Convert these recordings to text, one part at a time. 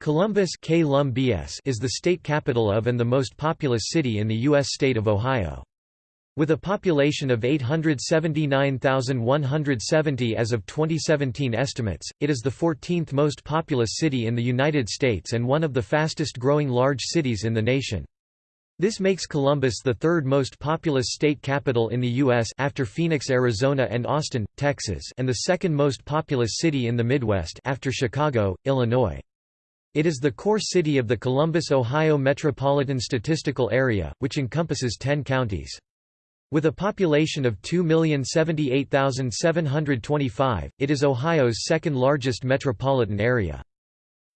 Columbus is the state capital of and the most populous city in the U.S. state of Ohio. With a population of 879,170 as of 2017 estimates, it is the 14th most populous city in the United States and one of the fastest growing large cities in the nation. This makes Columbus the third most populous state capital in the U.S. after Phoenix, Arizona and Austin, Texas and the second most populous city in the Midwest after Chicago, Illinois. It is the core city of the Columbus, Ohio Metropolitan Statistical Area, which encompasses 10 counties. With a population of 2,078,725, it is Ohio's second largest metropolitan area.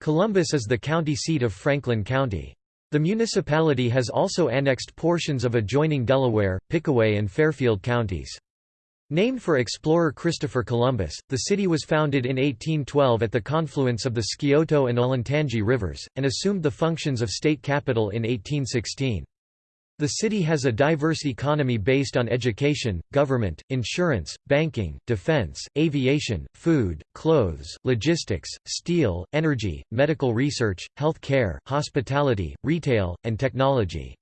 Columbus is the county seat of Franklin County. The municipality has also annexed portions of adjoining Delaware, Pickaway and Fairfield counties. Named for explorer Christopher Columbus, the city was founded in 1812 at the confluence of the Scioto and Olentangy rivers, and assumed the functions of state capital in 1816. The city has a diverse economy based on education, government, insurance, banking, defense, aviation, food, clothes, logistics, steel, energy, medical research, health care, hospitality, retail, and technology.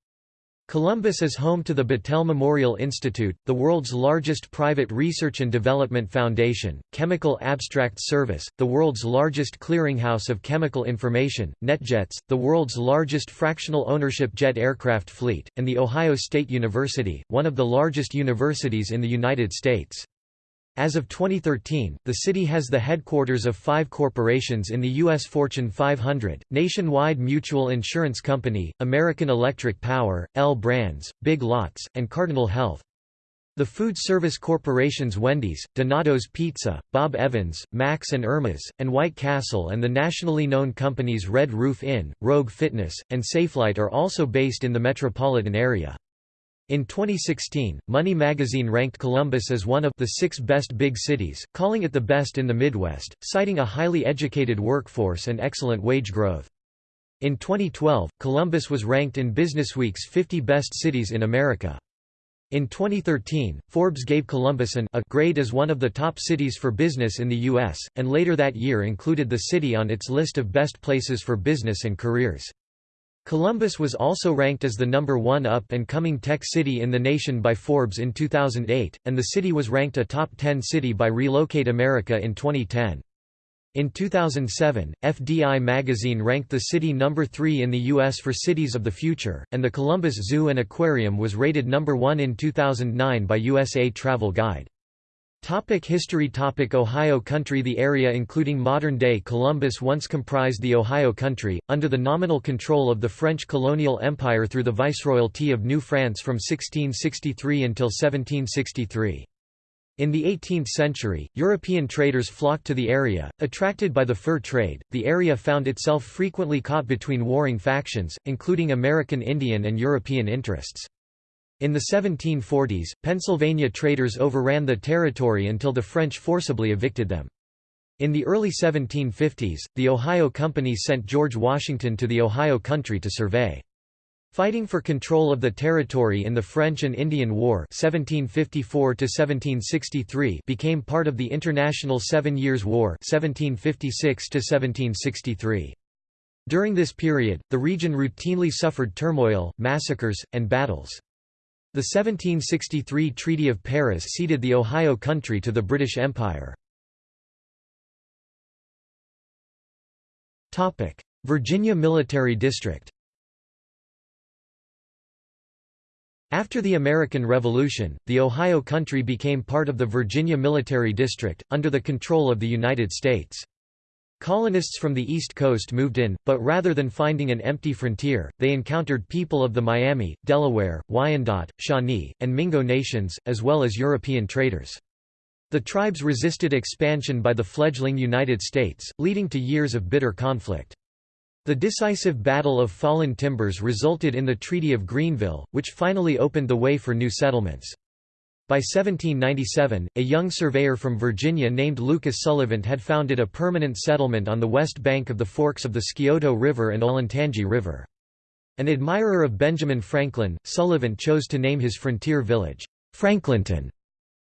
Columbus is home to the Battelle Memorial Institute, the world's largest private research and development foundation, Chemical Abstracts Service, the world's largest clearinghouse of chemical information, NetJets, the world's largest fractional ownership jet aircraft fleet, and The Ohio State University, one of the largest universities in the United States. As of 2013, the city has the headquarters of five corporations in the U.S. Fortune 500, Nationwide Mutual Insurance Company, American Electric Power, L Brands, Big Lots, and Cardinal Health. The food service corporations Wendy's, Donato's Pizza, Bob Evans, Max and Irma's, and White Castle and the nationally known companies Red Roof Inn, Rogue Fitness, and Safelite are also based in the metropolitan area. In 2016, Money magazine ranked Columbus as one of the six best big cities, calling it the best in the Midwest, citing a highly educated workforce and excellent wage growth. In 2012, Columbus was ranked in Businessweek's 50 Best Cities in America. In 2013, Forbes gave Columbus an A grade as one of the top cities for business in the U.S., and later that year included the city on its list of best places for business and careers. Columbus was also ranked as the number one up-and-coming tech city in the nation by Forbes in 2008, and the city was ranked a top 10 city by Relocate America in 2010. In 2007, FDI magazine ranked the city number 3 in the U.S. for cities of the future, and the Columbus Zoo and Aquarium was rated number 1 in 2009 by USA Travel Guide. Topic history Topic Ohio Country The area including modern-day Columbus once comprised the Ohio Country, under the nominal control of the French colonial empire through the Viceroyalty of New France from 1663 until 1763. In the 18th century, European traders flocked to the area, attracted by the fur trade. The area found itself frequently caught between warring factions, including American Indian and European interests. In the 1740s, Pennsylvania traders overran the territory until the French forcibly evicted them. In the early 1750s, the Ohio Company sent George Washington to the Ohio country to survey. Fighting for control of the territory in the French and Indian War 1754 became part of the International Seven Years' War 1756 During this period, the region routinely suffered turmoil, massacres, and battles. The 1763 Treaty of Paris ceded the Ohio Country to the British Empire. Virginia Military District After the American Revolution, the Ohio Country became part of the Virginia Military District, under the control of the United States. Colonists from the East Coast moved in, but rather than finding an empty frontier, they encountered people of the Miami, Delaware, Wyandot, Shawnee, and Mingo nations, as well as European traders. The tribes resisted expansion by the fledgling United States, leading to years of bitter conflict. The decisive Battle of Fallen Timbers resulted in the Treaty of Greenville, which finally opened the way for new settlements. By 1797, a young surveyor from Virginia named Lucas Sullivan had founded a permanent settlement on the west bank of the forks of the Scioto River and Olentangy River. An admirer of Benjamin Franklin, Sullivan chose to name his frontier village, Franklinton.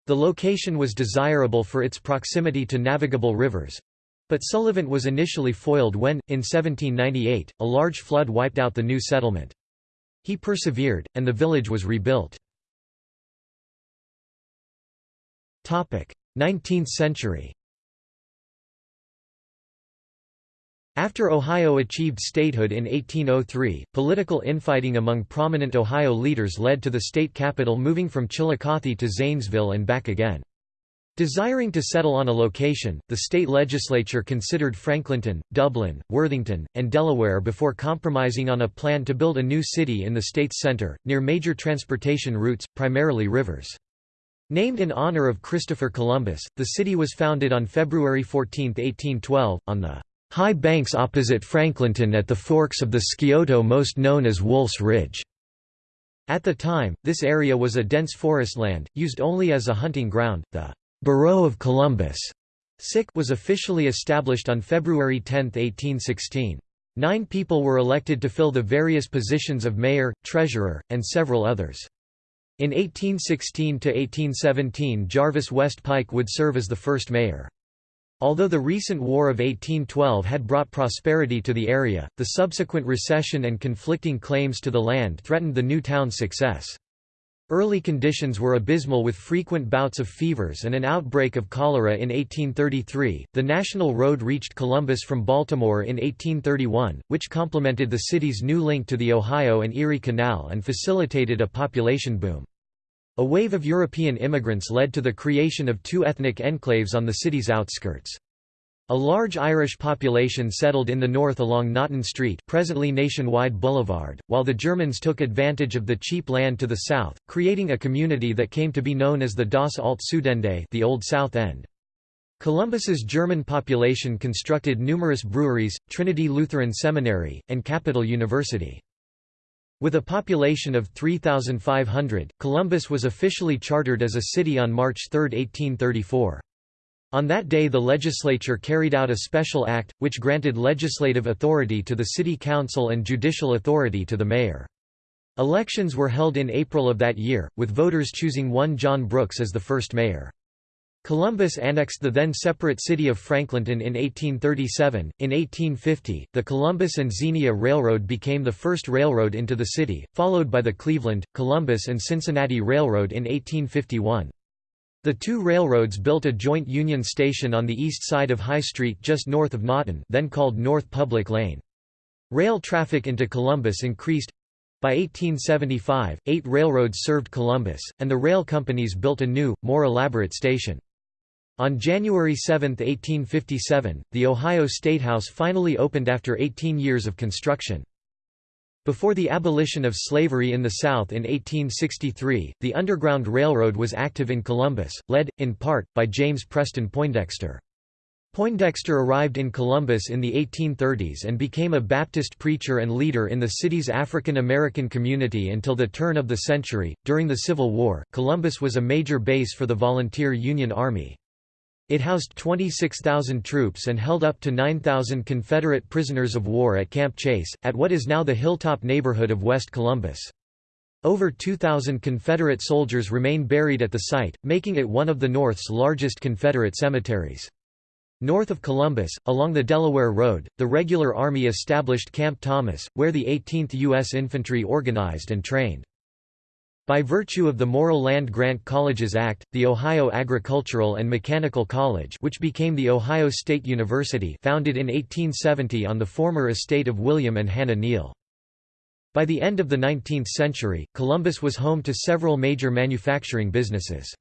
The location was desirable for its proximity to navigable rivers, But Sullivan was initially foiled when, in 1798, a large flood wiped out the new settlement. He persevered, and the village was rebuilt. 19th century After Ohio achieved statehood in 1803, political infighting among prominent Ohio leaders led to the state capital moving from Chillicothe to Zanesville and back again. Desiring to settle on a location, the state legislature considered Franklinton, Dublin, Worthington, and Delaware before compromising on a plan to build a new city in the state's center, near major transportation routes, primarily rivers. Named in honor of Christopher Columbus, the city was founded on February 14, 1812, on the High banks opposite Franklinton at the forks of the Scioto most known as Wolf's Ridge. At the time, this area was a dense forest land, used only as a hunting ground. The Borough of Columbus was officially established on February 10, 1816. Nine people were elected to fill the various positions of mayor, treasurer, and several others. In 1816–1817 Jarvis West Pike would serve as the first mayor. Although the recent War of 1812 had brought prosperity to the area, the subsequent recession and conflicting claims to the land threatened the new town's success. Early conditions were abysmal with frequent bouts of fevers and an outbreak of cholera in 1833. The national road reached Columbus from Baltimore in 1831, which complemented the city's new link to the Ohio and Erie Canal and facilitated a population boom. A wave of European immigrants led to the creation of two ethnic enclaves on the city's outskirts. A large Irish population settled in the north along Naghten Street presently Nationwide Boulevard, while the Germans took advantage of the cheap land to the south, creating a community that came to be known as the Das Alt Südende the Old South End. Columbus's German population constructed numerous breweries, Trinity Lutheran Seminary, and Capital University. With a population of 3,500, Columbus was officially chartered as a city on March 3, 1834. On that day the legislature carried out a special act, which granted legislative authority to the city council and judicial authority to the mayor. Elections were held in April of that year, with voters choosing one John Brooks as the first mayor. Columbus annexed the then separate city of Franklinton in 1837. In 1850, the Columbus and Xenia Railroad became the first railroad into the city, followed by the Cleveland, Columbus and Cincinnati Railroad in 1851. The two railroads built a joint Union Station on the east side of High Street just north of Naghten then called North Public Lane. Rail traffic into Columbus increased. By 1875, eight railroads served Columbus, and the rail companies built a new, more elaborate station. On January 7, 1857, the Ohio Statehouse finally opened after 18 years of construction. Before the abolition of slavery in the South in 1863, the Underground Railroad was active in Columbus, led, in part, by James Preston Poindexter. Poindexter arrived in Columbus in the 1830s and became a Baptist preacher and leader in the city's African American community until the turn of the century. During the Civil War, Columbus was a major base for the Volunteer Union Army. It housed 26,000 troops and held up to 9,000 Confederate prisoners of war at Camp Chase, at what is now the Hilltop neighborhood of West Columbus. Over 2,000 Confederate soldiers remain buried at the site, making it one of the North's largest Confederate cemeteries. North of Columbus, along the Delaware Road, the regular Army established Camp Thomas, where the 18th U.S. Infantry organized and trained. By virtue of the Morrill Land Grant Colleges Act, the Ohio Agricultural and Mechanical College which became the Ohio State University founded in 1870 on the former estate of William and Hannah Neal. By the end of the 19th century, Columbus was home to several major manufacturing businesses.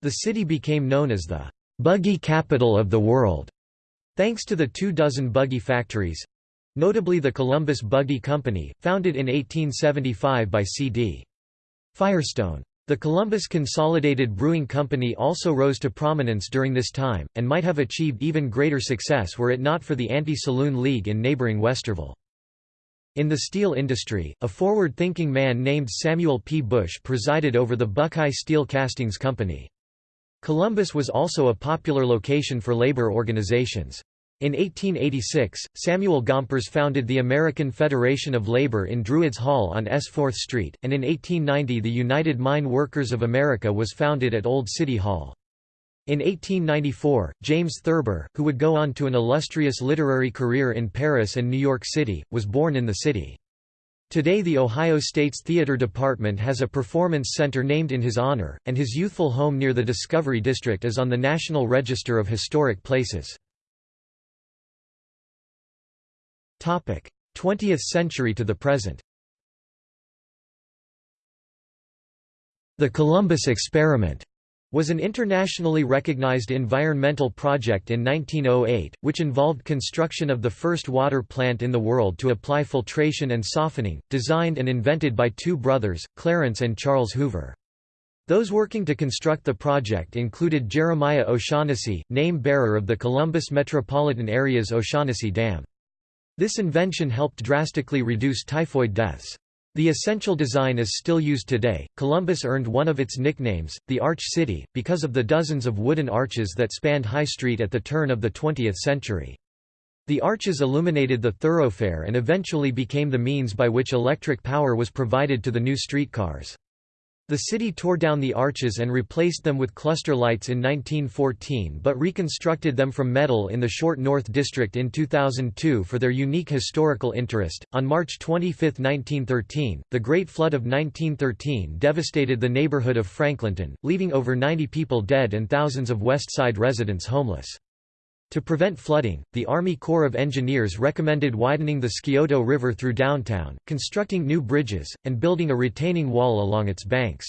The city became known as the «buggy capital of the world», thanks to the two dozen buggy factories—notably the Columbus Buggy Company, founded in 1875 by C.D. Firestone. The Columbus Consolidated Brewing Company also rose to prominence during this time, and might have achieved even greater success were it not for the Anti-Saloon League in neighboring Westerville. In the steel industry, a forward-thinking man named Samuel P. Bush presided over the Buckeye Steel Castings Company. Columbus was also a popular location for labor organizations. In 1886, Samuel Gompers founded the American Federation of Labor in Druids Hall on S 4th Street, and in 1890 the United Mine Workers of America was founded at Old City Hall. In 1894, James Thurber, who would go on to an illustrious literary career in Paris and New York City, was born in the city. Today the Ohio State's Theater Department has a performance center named in his honor, and his youthful home near the Discovery District is on the National Register of Historic Places. 20th century to the present The Columbus Experiment was an internationally recognized environmental project in 1908, which involved construction of the first water plant in the world to apply filtration and softening, designed and invented by two brothers, Clarence and Charles Hoover. Those working to construct the project included Jeremiah O'Shaughnessy, name-bearer of the Columbus metropolitan area's O'Shaughnessy Dam. This invention helped drastically reduce typhoid deaths. The essential design is still used today. Columbus earned one of its nicknames, the Arch City, because of the dozens of wooden arches that spanned High Street at the turn of the 20th century. The arches illuminated the thoroughfare and eventually became the means by which electric power was provided to the new streetcars. The city tore down the arches and replaced them with cluster lights in 1914 but reconstructed them from metal in the Short North District in 2002 for their unique historical interest. On March 25, 1913, the Great Flood of 1913 devastated the neighborhood of Franklinton, leaving over 90 people dead and thousands of West Side residents homeless. To prevent flooding, the Army Corps of Engineers recommended widening the Scioto River through downtown, constructing new bridges, and building a retaining wall along its banks.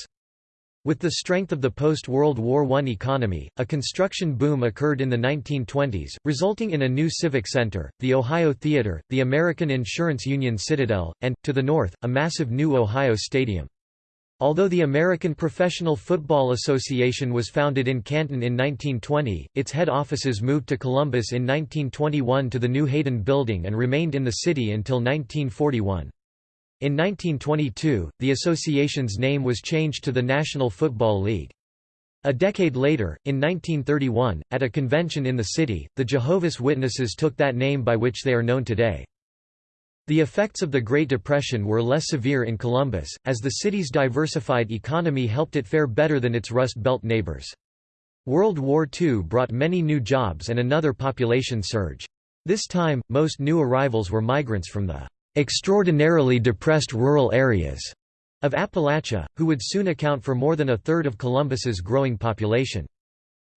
With the strength of the post-World War I economy, a construction boom occurred in the 1920s, resulting in a new civic center, the Ohio Theater, the American Insurance Union Citadel, and, to the north, a massive new Ohio Stadium. Although the American Professional Football Association was founded in Canton in 1920, its head offices moved to Columbus in 1921 to the new Hayden Building and remained in the city until 1941. In 1922, the association's name was changed to the National Football League. A decade later, in 1931, at a convention in the city, the Jehovah's Witnesses took that name by which they are known today. The effects of the Great Depression were less severe in Columbus, as the city's diversified economy helped it fare better than its Rust Belt neighbors. World War II brought many new jobs and another population surge. This time, most new arrivals were migrants from the extraordinarily depressed rural areas of Appalachia, who would soon account for more than a third of Columbus's growing population.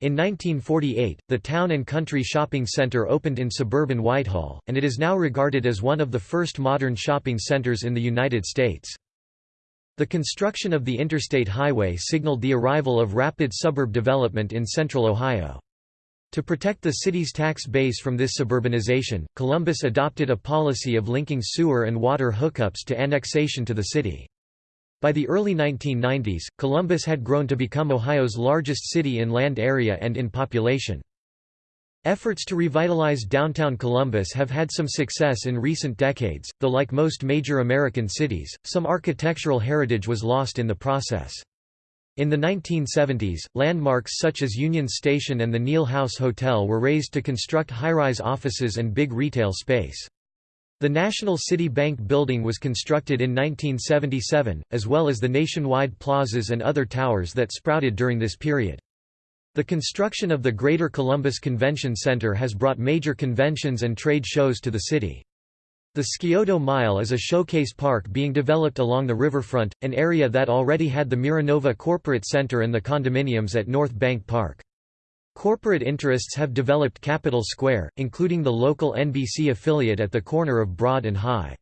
In 1948, the Town and Country Shopping Center opened in suburban Whitehall, and it is now regarded as one of the first modern shopping centers in the United States. The construction of the interstate highway signaled the arrival of rapid suburb development in central Ohio. To protect the city's tax base from this suburbanization, Columbus adopted a policy of linking sewer and water hookups to annexation to the city. By the early 1990s, Columbus had grown to become Ohio's largest city in land area and in population. Efforts to revitalize downtown Columbus have had some success in recent decades, though like most major American cities, some architectural heritage was lost in the process. In the 1970s, landmarks such as Union Station and the Neal House Hotel were razed to construct high-rise offices and big retail space. The National City Bank building was constructed in 1977, as well as the nationwide plazas and other towers that sprouted during this period. The construction of the Greater Columbus Convention Center has brought major conventions and trade shows to the city. The Scioto Mile is a showcase park being developed along the riverfront, an area that already had the Miranova Corporate Center and the condominiums at North Bank Park. Corporate interests have developed Capitol Square, including the local NBC affiliate at the corner of Broad and High.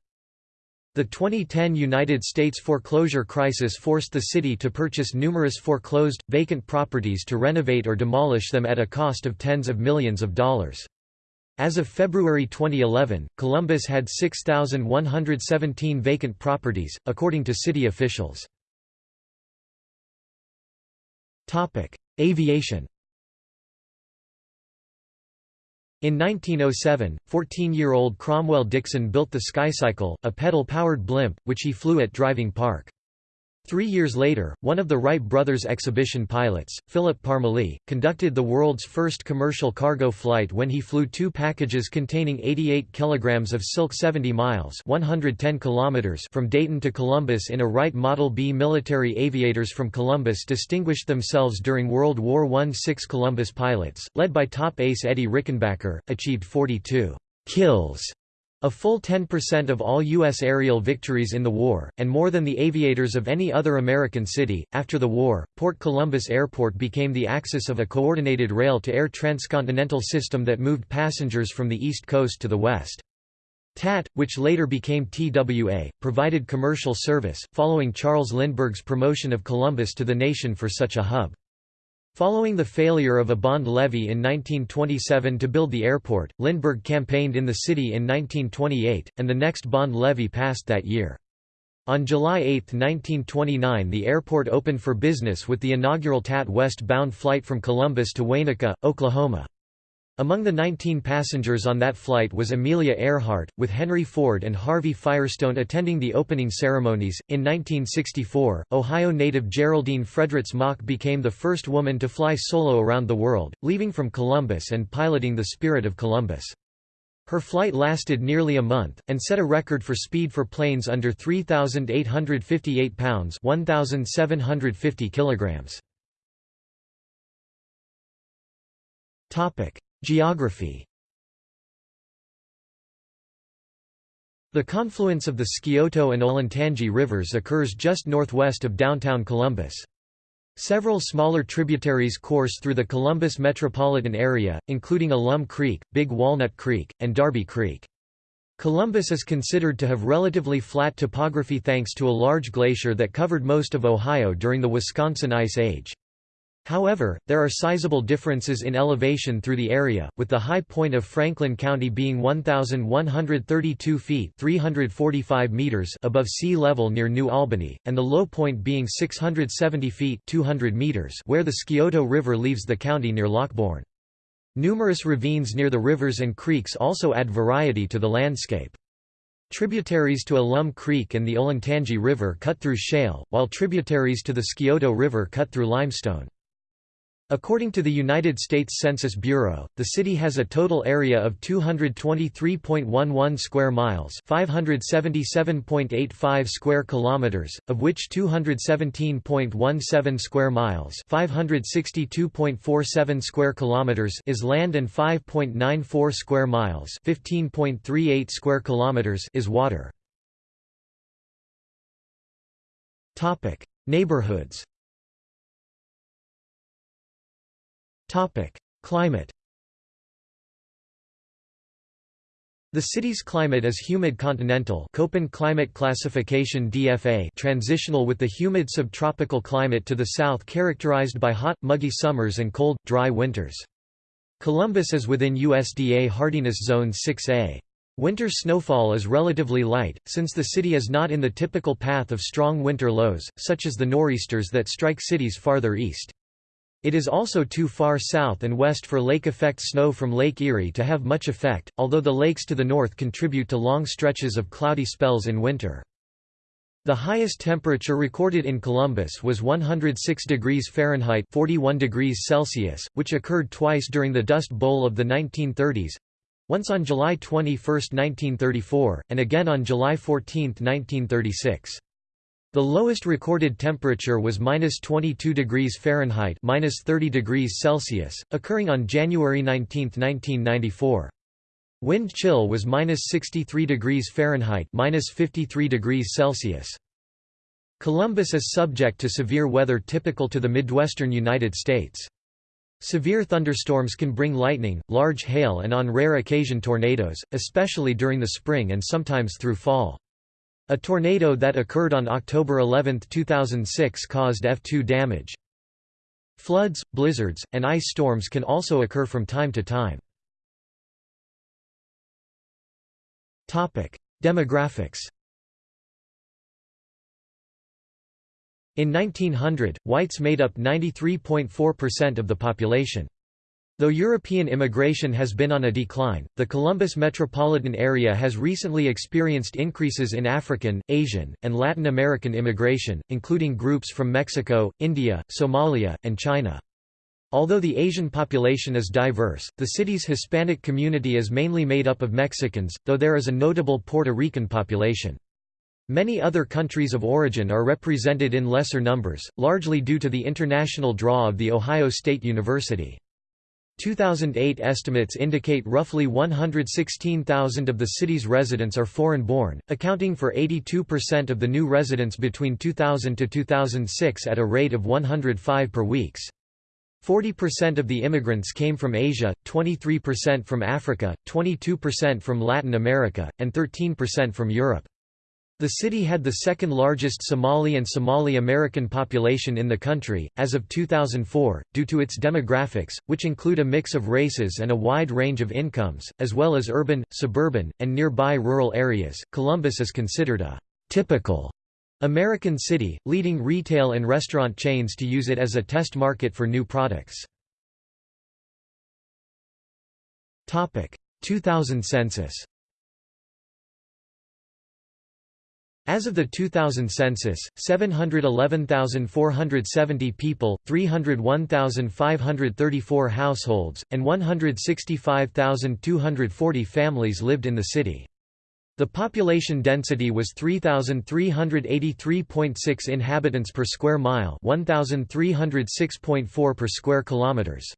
The 2010 United States foreclosure crisis forced the city to purchase numerous foreclosed, vacant properties to renovate or demolish them at a cost of tens of millions of dollars. As of February 2011, Columbus had 6,117 vacant properties, according to city officials. Aviation In 1907, 14-year-old Cromwell Dixon built the Skycycle, a pedal-powered blimp, which he flew at Driving Park. Three years later, one of the Wright brothers' exhibition pilots, Philip Parmelee, conducted the world's first commercial cargo flight when he flew two packages containing 88 kilograms of silk 70 miles 110 kilometers from Dayton to Columbus in a Wright Model B. Military aviators from Columbus distinguished themselves during World War I. Six Columbus pilots, led by top ace Eddie Rickenbacker, achieved 42 kills a full 10% of all U.S. aerial victories in the war, and more than the aviators of any other American city. After the war, Port Columbus Airport became the axis of a coordinated rail-to-air transcontinental system that moved passengers from the East Coast to the West. TAT, which later became TWA, provided commercial service, following Charles Lindbergh's promotion of Columbus to the nation for such a hub. Following the failure of a bond levy in 1927 to build the airport, Lindbergh campaigned in the city in 1928, and the next bond levy passed that year. On July 8, 1929 the airport opened for business with the inaugural TAT west-bound flight from Columbus to Waynoka, Oklahoma. Among the 19 passengers on that flight was Amelia Earhart, with Henry Ford and Harvey Firestone attending the opening ceremonies. In 1964, Ohio native Geraldine Fredritz Mock became the first woman to fly solo around the world, leaving from Columbus and piloting the Spirit of Columbus. Her flight lasted nearly a month, and set a record for speed for planes under 3,858 pounds 1,750 kilograms. Geography The confluence of the Scioto and Olentangy rivers occurs just northwest of downtown Columbus. Several smaller tributaries course through the Columbus metropolitan area, including Alum Creek, Big Walnut Creek, and Darby Creek. Columbus is considered to have relatively flat topography thanks to a large glacier that covered most of Ohio during the Wisconsin Ice Age. However, there are sizable differences in elevation through the area, with the high point of Franklin County being 1,132 feet 345 meters above sea level near New Albany, and the low point being 670 feet 200 meters where the Scioto River leaves the county near Lockbourne. Numerous ravines near the rivers and creeks also add variety to the landscape. Tributaries to Alum Creek and the Olentangy River cut through shale, while tributaries to the Scioto River cut through limestone. According to the United States Census Bureau, the city has a total area of 223.11 square miles, 577.85 square kilometers, of which 217.17 square miles, 562.47 square kilometers is land and 5.94 square miles, 15.38 square kilometers is water. Topic: Neighborhoods Climate The city's climate is humid continental Köppen climate classification DFA transitional with the humid subtropical climate to the south characterized by hot, muggy summers and cold, dry winters. Columbus is within USDA hardiness zone 6A. Winter snowfall is relatively light, since the city is not in the typical path of strong winter lows, such as the nor'easters that strike cities farther east. It is also too far south and west for lake effect snow from Lake Erie to have much effect, although the lakes to the north contribute to long stretches of cloudy spells in winter. The highest temperature recorded in Columbus was 106 degrees Fahrenheit 41 degrees Celsius, which occurred twice during the Dust Bowl of the 1930s—once on July 21, 1934, and again on July 14, 1936. The lowest recorded temperature was minus 22 degrees Fahrenheit minus 30 degrees Celsius, occurring on January 19, 1994. Wind chill was minus 63 degrees Fahrenheit minus 53 degrees Celsius. Columbus is subject to severe weather typical to the Midwestern United States. Severe thunderstorms can bring lightning, large hail and on rare occasion tornadoes, especially during the spring and sometimes through fall. A tornado that occurred on October 11, 2006 caused F2 damage. Floods, blizzards, and ice storms can also occur from time to time. Demographics In 1900, whites made up 93.4% of the population. Though European immigration has been on a decline, the Columbus metropolitan area has recently experienced increases in African, Asian, and Latin American immigration, including groups from Mexico, India, Somalia, and China. Although the Asian population is diverse, the city's Hispanic community is mainly made up of Mexicans, though there is a notable Puerto Rican population. Many other countries of origin are represented in lesser numbers, largely due to the international draw of The Ohio State University. 2008 estimates indicate roughly 116,000 of the city's residents are foreign-born, accounting for 82% of the new residents between 2000 to 2006 at a rate of 105 per weeks. 40% of the immigrants came from Asia, 23% from Africa, 22% from Latin America, and 13% from Europe. The city had the second largest Somali and Somali American population in the country, as of 2004, due to its demographics, which include a mix of races and a wide range of incomes, as well as urban, suburban, and nearby rural areas. Columbus is considered a typical American city, leading retail and restaurant chains to use it as a test market for new products. 2000 census As of the 2000 census, 711,470 people, 301,534 households, and 165,240 families lived in the city. The population density was 3,383.6 inhabitants per square mile 1,306.4 per square kilometers.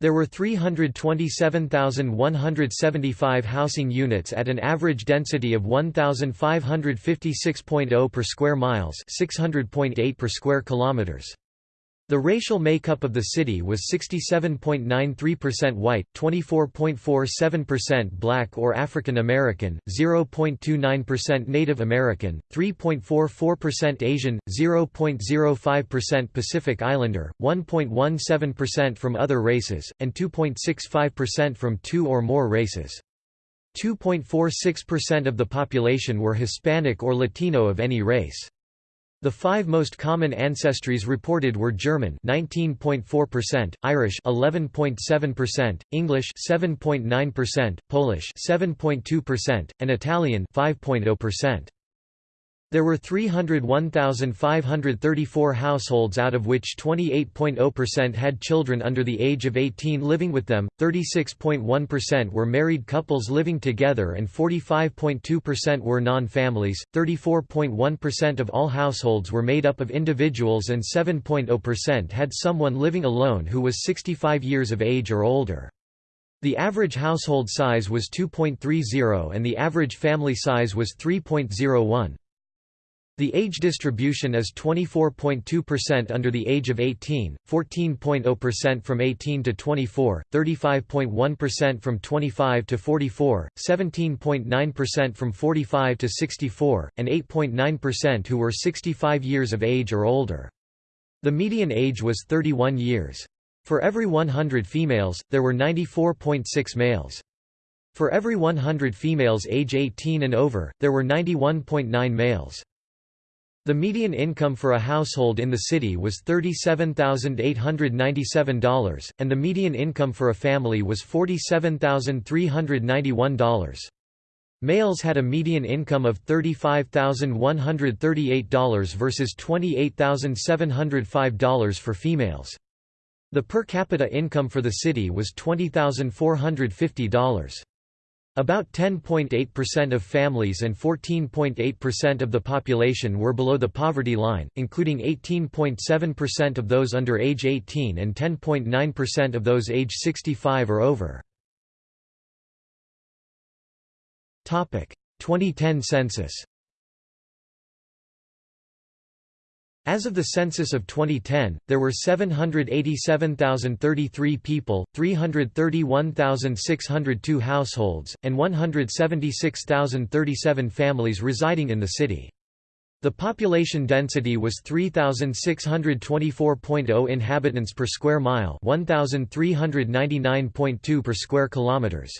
There were 327,175 housing units at an average density of 1,556.0 per square miles 600.8 per square kilometers. The racial makeup of the city was 67.93% white, 24.47% black or African American, 0.29% Native American, 3.44% Asian, 0.05% Pacific Islander, 1.17% from other races, and 2.65% from two or more races. 2.46% of the population were Hispanic or Latino of any race. The five most common ancestries reported were German 19.4%, Irish 11.7%, English 7.9%, Polish 7.2%, and Italian 5.0%. There were 301,534 households out of which 28.0% had children under the age of 18 living with them, 36.1% were married couples living together and 45.2% were non-families, 34.1% of all households were made up of individuals and 7.0% had someone living alone who was 65 years of age or older. The average household size was 2.30 and the average family size was 3.01. The age distribution is 24.2% under the age of 18, 14.0% from 18 to 24, 35.1% from 25 to 44, 17.9% from 45 to 64, and 8.9% who were 65 years of age or older. The median age was 31 years. For every 100 females, there were 94.6 males. For every 100 females age 18 and over, there were 91.9 males. The median income for a household in the city was $37,897, and the median income for a family was $47,391. Males had a median income of $35,138 versus $28,705 for females. The per capita income for the city was $20,450. About 10.8% of families and 14.8% of the population were below the poverty line, including 18.7% of those under age 18 and 10.9% of those age 65 or over. 2010 census As of the census of 2010, there were 787,033 people, 331,602 households, and 176,037 families residing in the city. The population density was 3624.0 inhabitants per square mile, 1399.2 per square kilometers.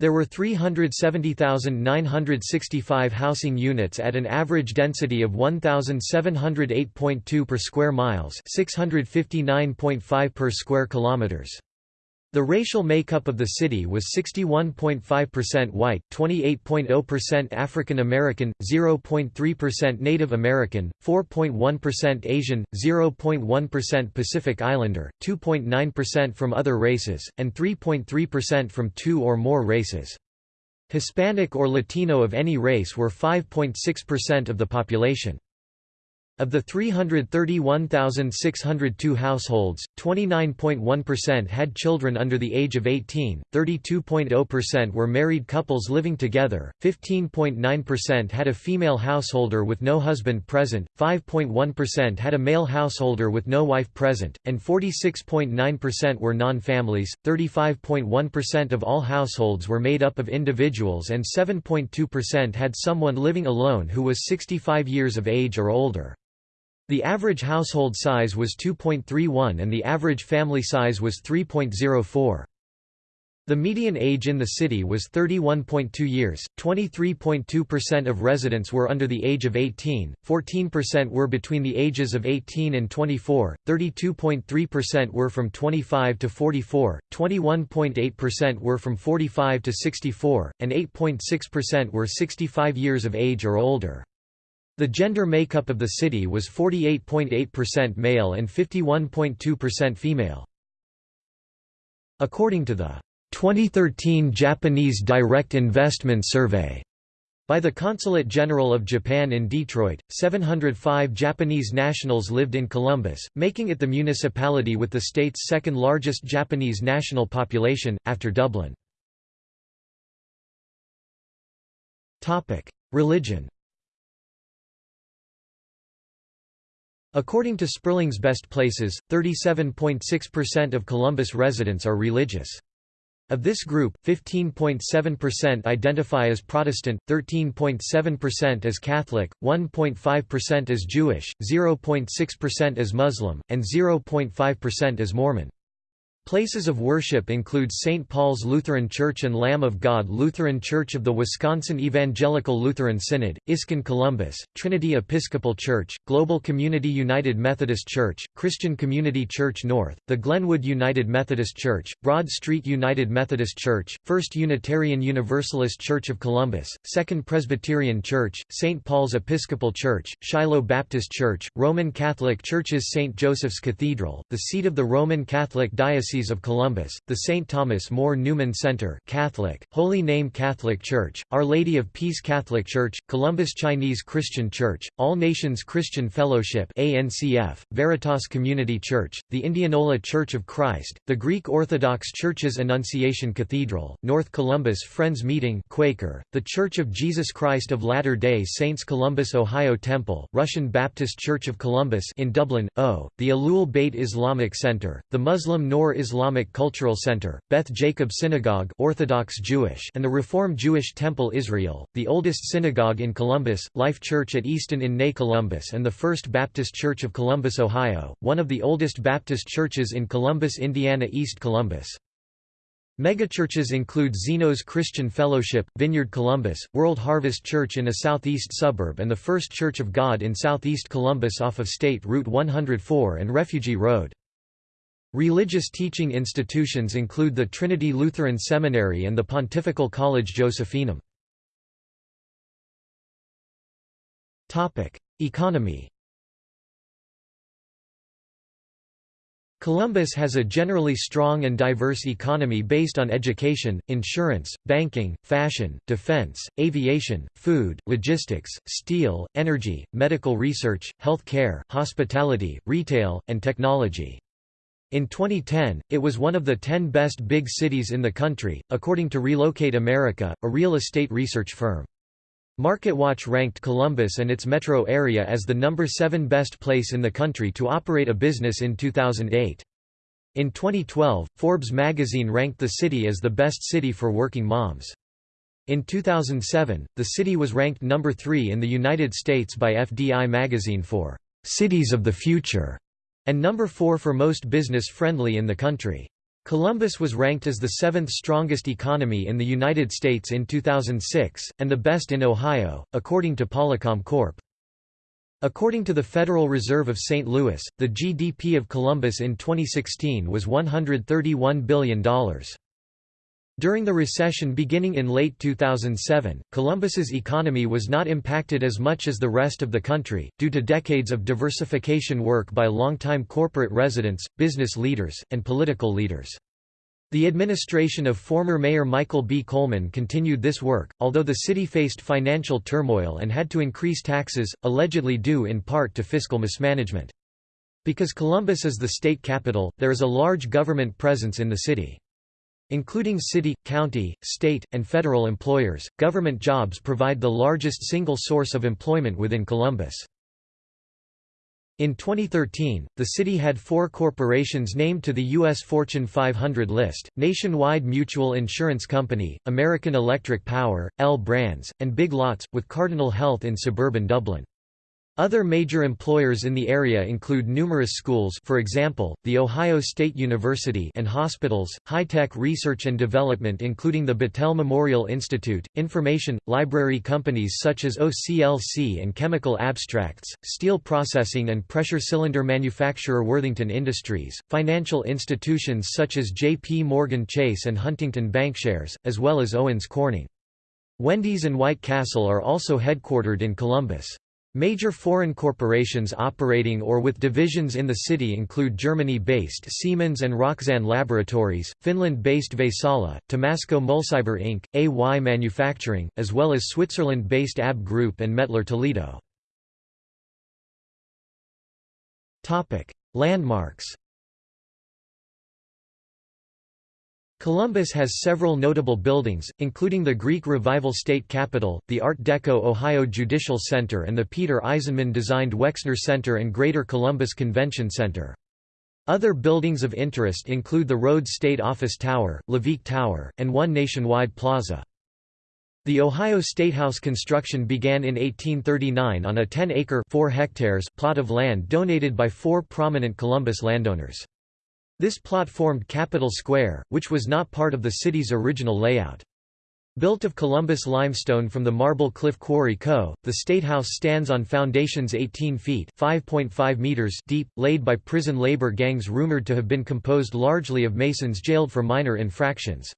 There were 370,965 housing units at an average density of 1,708.2 per square miles 659.5 per square kilometers. The racial makeup of the city was 61.5% white, 28.0% African American, 0.3% Native American, 4.1% Asian, 0.1% Pacific Islander, 2.9% from other races, and 3.3% from two or more races. Hispanic or Latino of any race were 5.6% of the population. Of the 331,602 households, 29.1% had children under the age of 18, 32.0% were married couples living together, 15.9% had a female householder with no husband present, 5.1% had a male householder with no wife present, and 46.9% were non-families, 35.1% of all households were made up of individuals and 7.2% had someone living alone who was 65 years of age or older. The average household size was 2.31 and the average family size was 3.04. The median age in the city was 31.2 years, 23.2% of residents were under the age of 18, 14% were between the ages of 18 and 24, 32.3% were from 25 to 44, 21.8% were from 45 to 64, and 8.6% were 65 years of age or older. The gender makeup of the city was 48.8% male and 51.2% female. According to the 2013 Japanese Direct Investment Survey by the Consulate General of Japan in Detroit, 705 Japanese nationals lived in Columbus, making it the municipality with the state's second largest Japanese national population, after Dublin. Religion According to Sperling's Best Places, 37.6% of Columbus residents are religious. Of this group, 15.7% identify as Protestant, 13.7% as Catholic, 1.5% as Jewish, 0.6% as Muslim, and 0.5% as Mormon. Places of worship include St. Paul's Lutheran Church and Lamb of God Lutheran Church of the Wisconsin Evangelical Lutheran Synod, ISKCON Columbus, Trinity Episcopal Church, Global Community United Methodist Church, Christian Community Church North, the Glenwood United Methodist Church, Broad Street United Methodist Church, First Unitarian Universalist Church of Columbus, Second Presbyterian Church, St. Paul's Episcopal Church, Shiloh Baptist Church, Roman Catholic Churches St. Joseph's Cathedral, the seat of the Roman Catholic Diocese Diocese of Columbus, the St. Thomas More Newman Center Catholic, Holy Name Catholic Church, Our Lady of Peace Catholic Church, Columbus Chinese Christian Church, All Nations Christian Fellowship ANCF, Veritas Community Church, the Indianola Church of Christ, the Greek Orthodox Church's Annunciation Cathedral, North Columbus Friends Meeting Quaker, the Church of Jesus Christ of Latter-day Saints Columbus Ohio Temple, Russian Baptist Church of Columbus in Dublin, O, the Ahlul Bayt Islamic Center, the Muslim Noor Islamic Cultural Center, Beth Jacob Synagogue Orthodox Jewish and the Reform Jewish Temple Israel, the oldest synagogue in Columbus, Life Church at Easton in Ney Columbus and the First Baptist Church of Columbus, Ohio, one of the oldest Baptist churches in Columbus, Indiana East Columbus. Megachurches include Xenos Christian Fellowship, Vineyard Columbus, World Harvest Church in a southeast suburb and the First Church of God in southeast Columbus off of State Route 104 and Refugee Road. Religious teaching institutions include the Trinity Lutheran Seminary and the Pontifical College Josephinum. Economy Columbus has a generally strong and diverse economy based on education, insurance, banking, fashion, defense, aviation, food, logistics, steel, energy, medical research, health care, hospitality, retail, and technology. In 2010, it was one of the 10 best big cities in the country, according to Relocate America, a real estate research firm. MarketWatch ranked Columbus and its metro area as the number 7 best place in the country to operate a business in 2008. In 2012, Forbes magazine ranked the city as the best city for working moms. In 2007, the city was ranked number 3 in the United States by FDI magazine for Cities of the Future and number 4 for most business-friendly in the country. Columbus was ranked as the seventh strongest economy in the United States in 2006, and the best in Ohio, according to Policom Corp. According to the Federal Reserve of St. Louis, the GDP of Columbus in 2016 was $131 billion. During the recession beginning in late 2007, Columbus's economy was not impacted as much as the rest of the country, due to decades of diversification work by longtime corporate residents, business leaders, and political leaders. The administration of former Mayor Michael B. Coleman continued this work, although the city faced financial turmoil and had to increase taxes, allegedly due in part to fiscal mismanagement. Because Columbus is the state capital, there is a large government presence in the city. Including city, county, state, and federal employers, government jobs provide the largest single source of employment within Columbus. In 2013, the city had four corporations named to the U.S. Fortune 500 list, Nationwide Mutual Insurance Company, American Electric Power, L Brands, and Big Lots, with Cardinal Health in suburban Dublin. Other major employers in the area include numerous schools for example, The Ohio State University and hospitals, high-tech research and development including the Battelle Memorial Institute, information, library companies such as OCLC and Chemical Abstracts, steel processing and pressure cylinder manufacturer Worthington Industries, financial institutions such as J.P. Morgan Chase and Huntington Bankshares, as well as Owens Corning. Wendy's and White Castle are also headquartered in Columbus. Major foreign corporations operating or with divisions in the city include Germany-based Siemens and Roxane Laboratories, Finland-based Vaisala, Tomasco Mulciber Inc., AY Manufacturing, as well as Switzerland-based AB Group and Mettler Toledo. Landmarks Columbus has several notable buildings, including the Greek Revival State Capitol, the Art Deco Ohio Judicial Center and the Peter Eisenman-designed Wexner Center and Greater Columbus Convention Center. Other buildings of interest include the Rhodes State Office Tower, Leveque Tower, and One Nationwide Plaza. The Ohio Statehouse construction began in 1839 on a 10-acre plot of land donated by four prominent Columbus landowners. This plot formed Capitol Square, which was not part of the city's original layout. Built of Columbus limestone from the Marble Cliff Quarry Co., the State House stands on foundations 18 feet meters deep, laid by prison labor gangs rumored to have been composed largely of Masons jailed for minor infractions.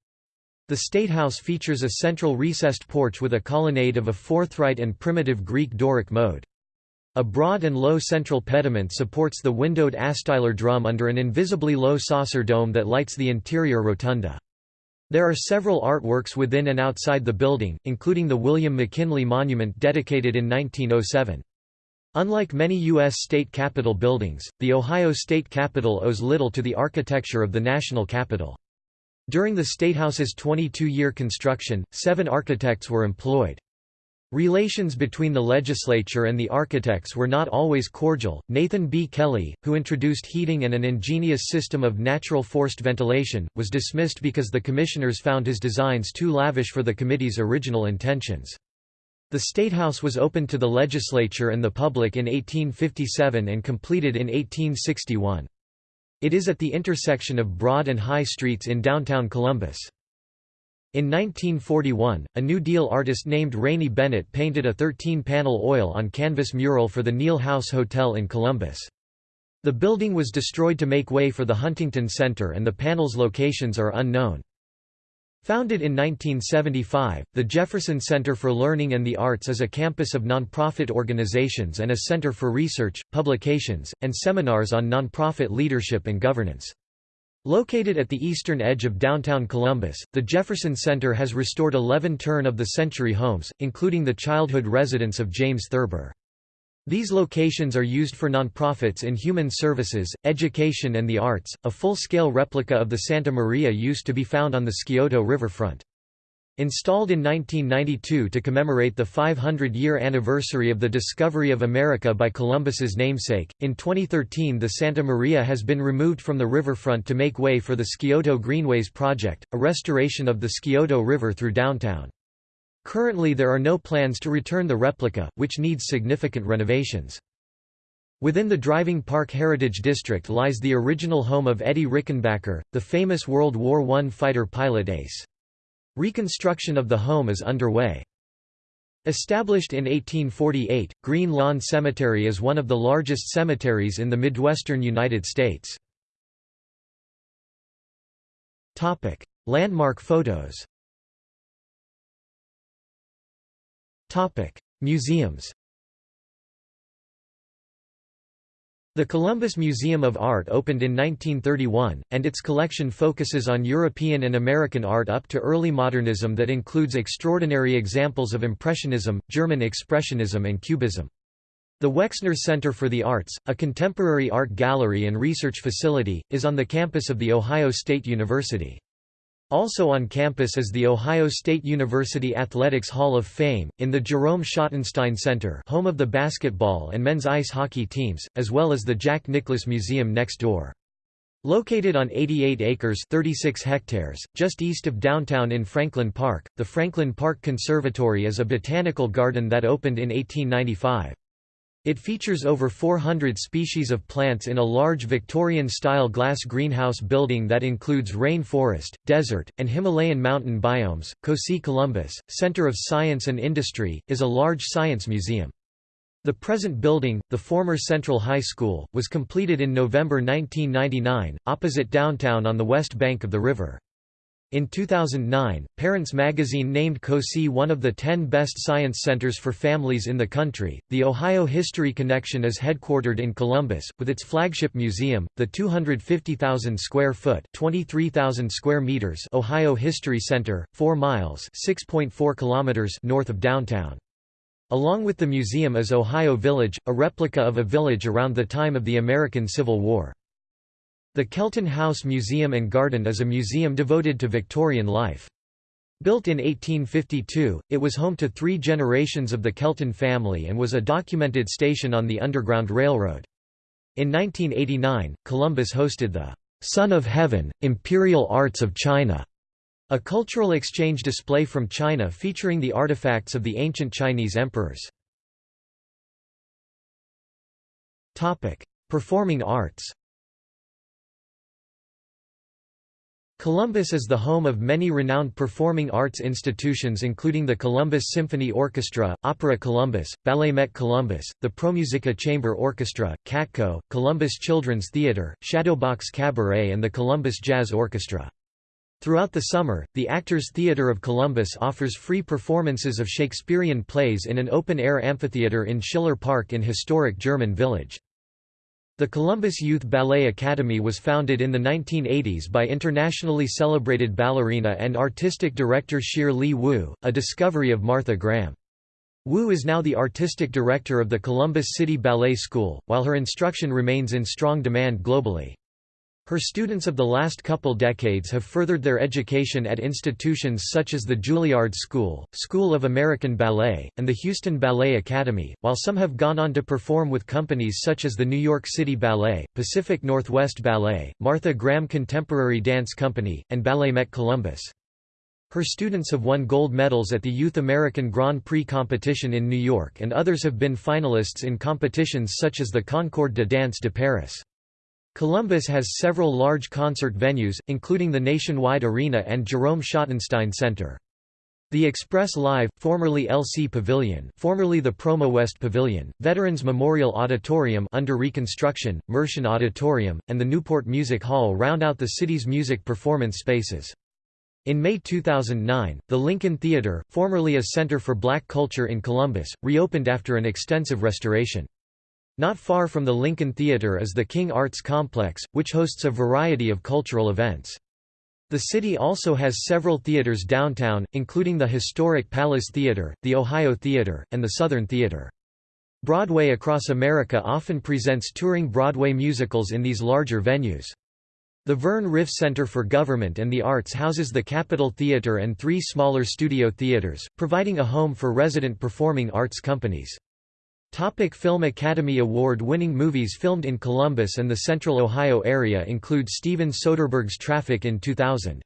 The State House features a central recessed porch with a colonnade of a forthright and primitive Greek Doric mode. A broad and low central pediment supports the windowed astylar drum under an invisibly low saucer dome that lights the interior rotunda. There are several artworks within and outside the building, including the William McKinley Monument dedicated in 1907. Unlike many U.S. state capitol buildings, the Ohio State Capitol owes little to the architecture of the national capitol. During the Statehouse's 22-year construction, seven architects were employed. Relations between the legislature and the architects were not always cordial. Nathan B. Kelly, who introduced heating and an ingenious system of natural forced ventilation, was dismissed because the commissioners found his designs too lavish for the committee's original intentions. The Statehouse was opened to the legislature and the public in 1857 and completed in 1861. It is at the intersection of Broad and High Streets in downtown Columbus. In 1941, a New Deal artist named Rainey Bennett painted a 13-panel oil-on-canvas mural for the Neil House Hotel in Columbus. The building was destroyed to make way for the Huntington Center and the panels' locations are unknown. Founded in 1975, the Jefferson Center for Learning and the Arts is a campus of nonprofit organizations and a center for research, publications, and seminars on nonprofit leadership and governance. Located at the eastern edge of downtown Columbus, the Jefferson Center has restored 11 turn-of-the-century homes, including the childhood residence of James Thurber. These locations are used for nonprofits in human services, education and the arts. A full-scale replica of the Santa Maria used to be found on the Scioto riverfront. Installed in 1992 to commemorate the 500-year anniversary of the discovery of America by Columbus's namesake, in 2013 the Santa Maria has been removed from the riverfront to make way for the Scioto Greenways project, a restoration of the Scioto River through downtown. Currently there are no plans to return the replica, which needs significant renovations. Within the Driving Park Heritage District lies the original home of Eddie Rickenbacker, the famous World War I fighter pilot ace. Reconstruction of the home is underway. Established in 1848, Green Lawn Cemetery is one of the largest cemeteries in the Midwestern United States. Topic: Landmark photos Topic: Museums The Columbus Museum of Art opened in 1931, and its collection focuses on European and American art up to early modernism that includes extraordinary examples of Impressionism, German Expressionism and Cubism. The Wexner Center for the Arts, a contemporary art gallery and research facility, is on the campus of The Ohio State University. Also on campus is the Ohio State University Athletics Hall of Fame, in the Jerome Schottenstein Center home of the basketball and men's ice hockey teams, as well as the Jack Nicklaus Museum next door. Located on 88 acres 36 hectares, just east of downtown in Franklin Park, the Franklin Park Conservatory is a botanical garden that opened in 1895. It features over 400 species of plants in a large Victorian-style glass greenhouse building that includes rain forest, desert, and Himalayan mountain biomes. COSI Columbus, Center of Science and Industry, is a large science museum. The present building, the former Central High School, was completed in November 1999, opposite downtown on the west bank of the river. In 2009, Parents magazine named COSI one of the 10 best science centers for families in the country. The Ohio History Connection is headquartered in Columbus, with its flagship museum, the 250,000 square foot (23,000 square meters) Ohio History Center, 4 miles (6.4 kilometers) north of downtown. Along with the museum is Ohio Village, a replica of a village around the time of the American Civil War. The Kelton House Museum and Garden is a museum devoted to Victorian life. Built in 1852, it was home to three generations of the Kelton family and was a documented station on the Underground Railroad. In 1989, Columbus hosted the Son of Heaven, Imperial Arts of China, a cultural exchange display from China featuring the artifacts of the ancient Chinese emperors. Performing arts Columbus is the home of many renowned performing arts institutions including the Columbus Symphony Orchestra, Opera Columbus, Ballet Met Columbus, the ProMusica Chamber Orchestra, CATCO, Columbus Children's Theatre, Shadowbox Cabaret and the Columbus Jazz Orchestra. Throughout the summer, the Actors Theatre of Columbus offers free performances of Shakespearean plays in an open-air amphitheatre in Schiller Park in historic German Village. The Columbus Youth Ballet Academy was founded in the 1980s by internationally celebrated ballerina and artistic director Shir Lee Wu, a discovery of Martha Graham. Wu is now the artistic director of the Columbus City Ballet School, while her instruction remains in strong demand globally. Her students of the last couple decades have furthered their education at institutions such as the Juilliard School, School of American Ballet, and the Houston Ballet Academy, while some have gone on to perform with companies such as the New York City Ballet, Pacific Northwest Ballet, Martha Graham Contemporary Dance Company, and Ballet Met Columbus. Her students have won gold medals at the Youth American Grand Prix competition in New York and others have been finalists in competitions such as the Concours de Danse de Paris. Columbus has several large concert venues, including the Nationwide Arena and Jerome Schottenstein Center. The Express Live, formerly LC Pavilion, formerly the Promo West Pavilion, Veterans Memorial Auditorium under reconstruction, Mershon Auditorium, and the Newport Music Hall round out the city's music performance spaces. In May 2009, the Lincoln Theater, formerly a center for black culture in Columbus, reopened after an extensive restoration. Not far from the Lincoln Theater is the King Arts Complex, which hosts a variety of cultural events. The city also has several theaters downtown, including the historic Palace Theater, the Ohio Theater, and the Southern Theater. Broadway across America often presents touring Broadway musicals in these larger venues. The Vern Riffe Center for Government and the Arts houses the Capitol Theater and three smaller studio theaters, providing a home for resident performing arts companies. Topic Film Academy Award-winning movies filmed in Columbus and the Central Ohio area include Steven Soderbergh's Traffic in 2000.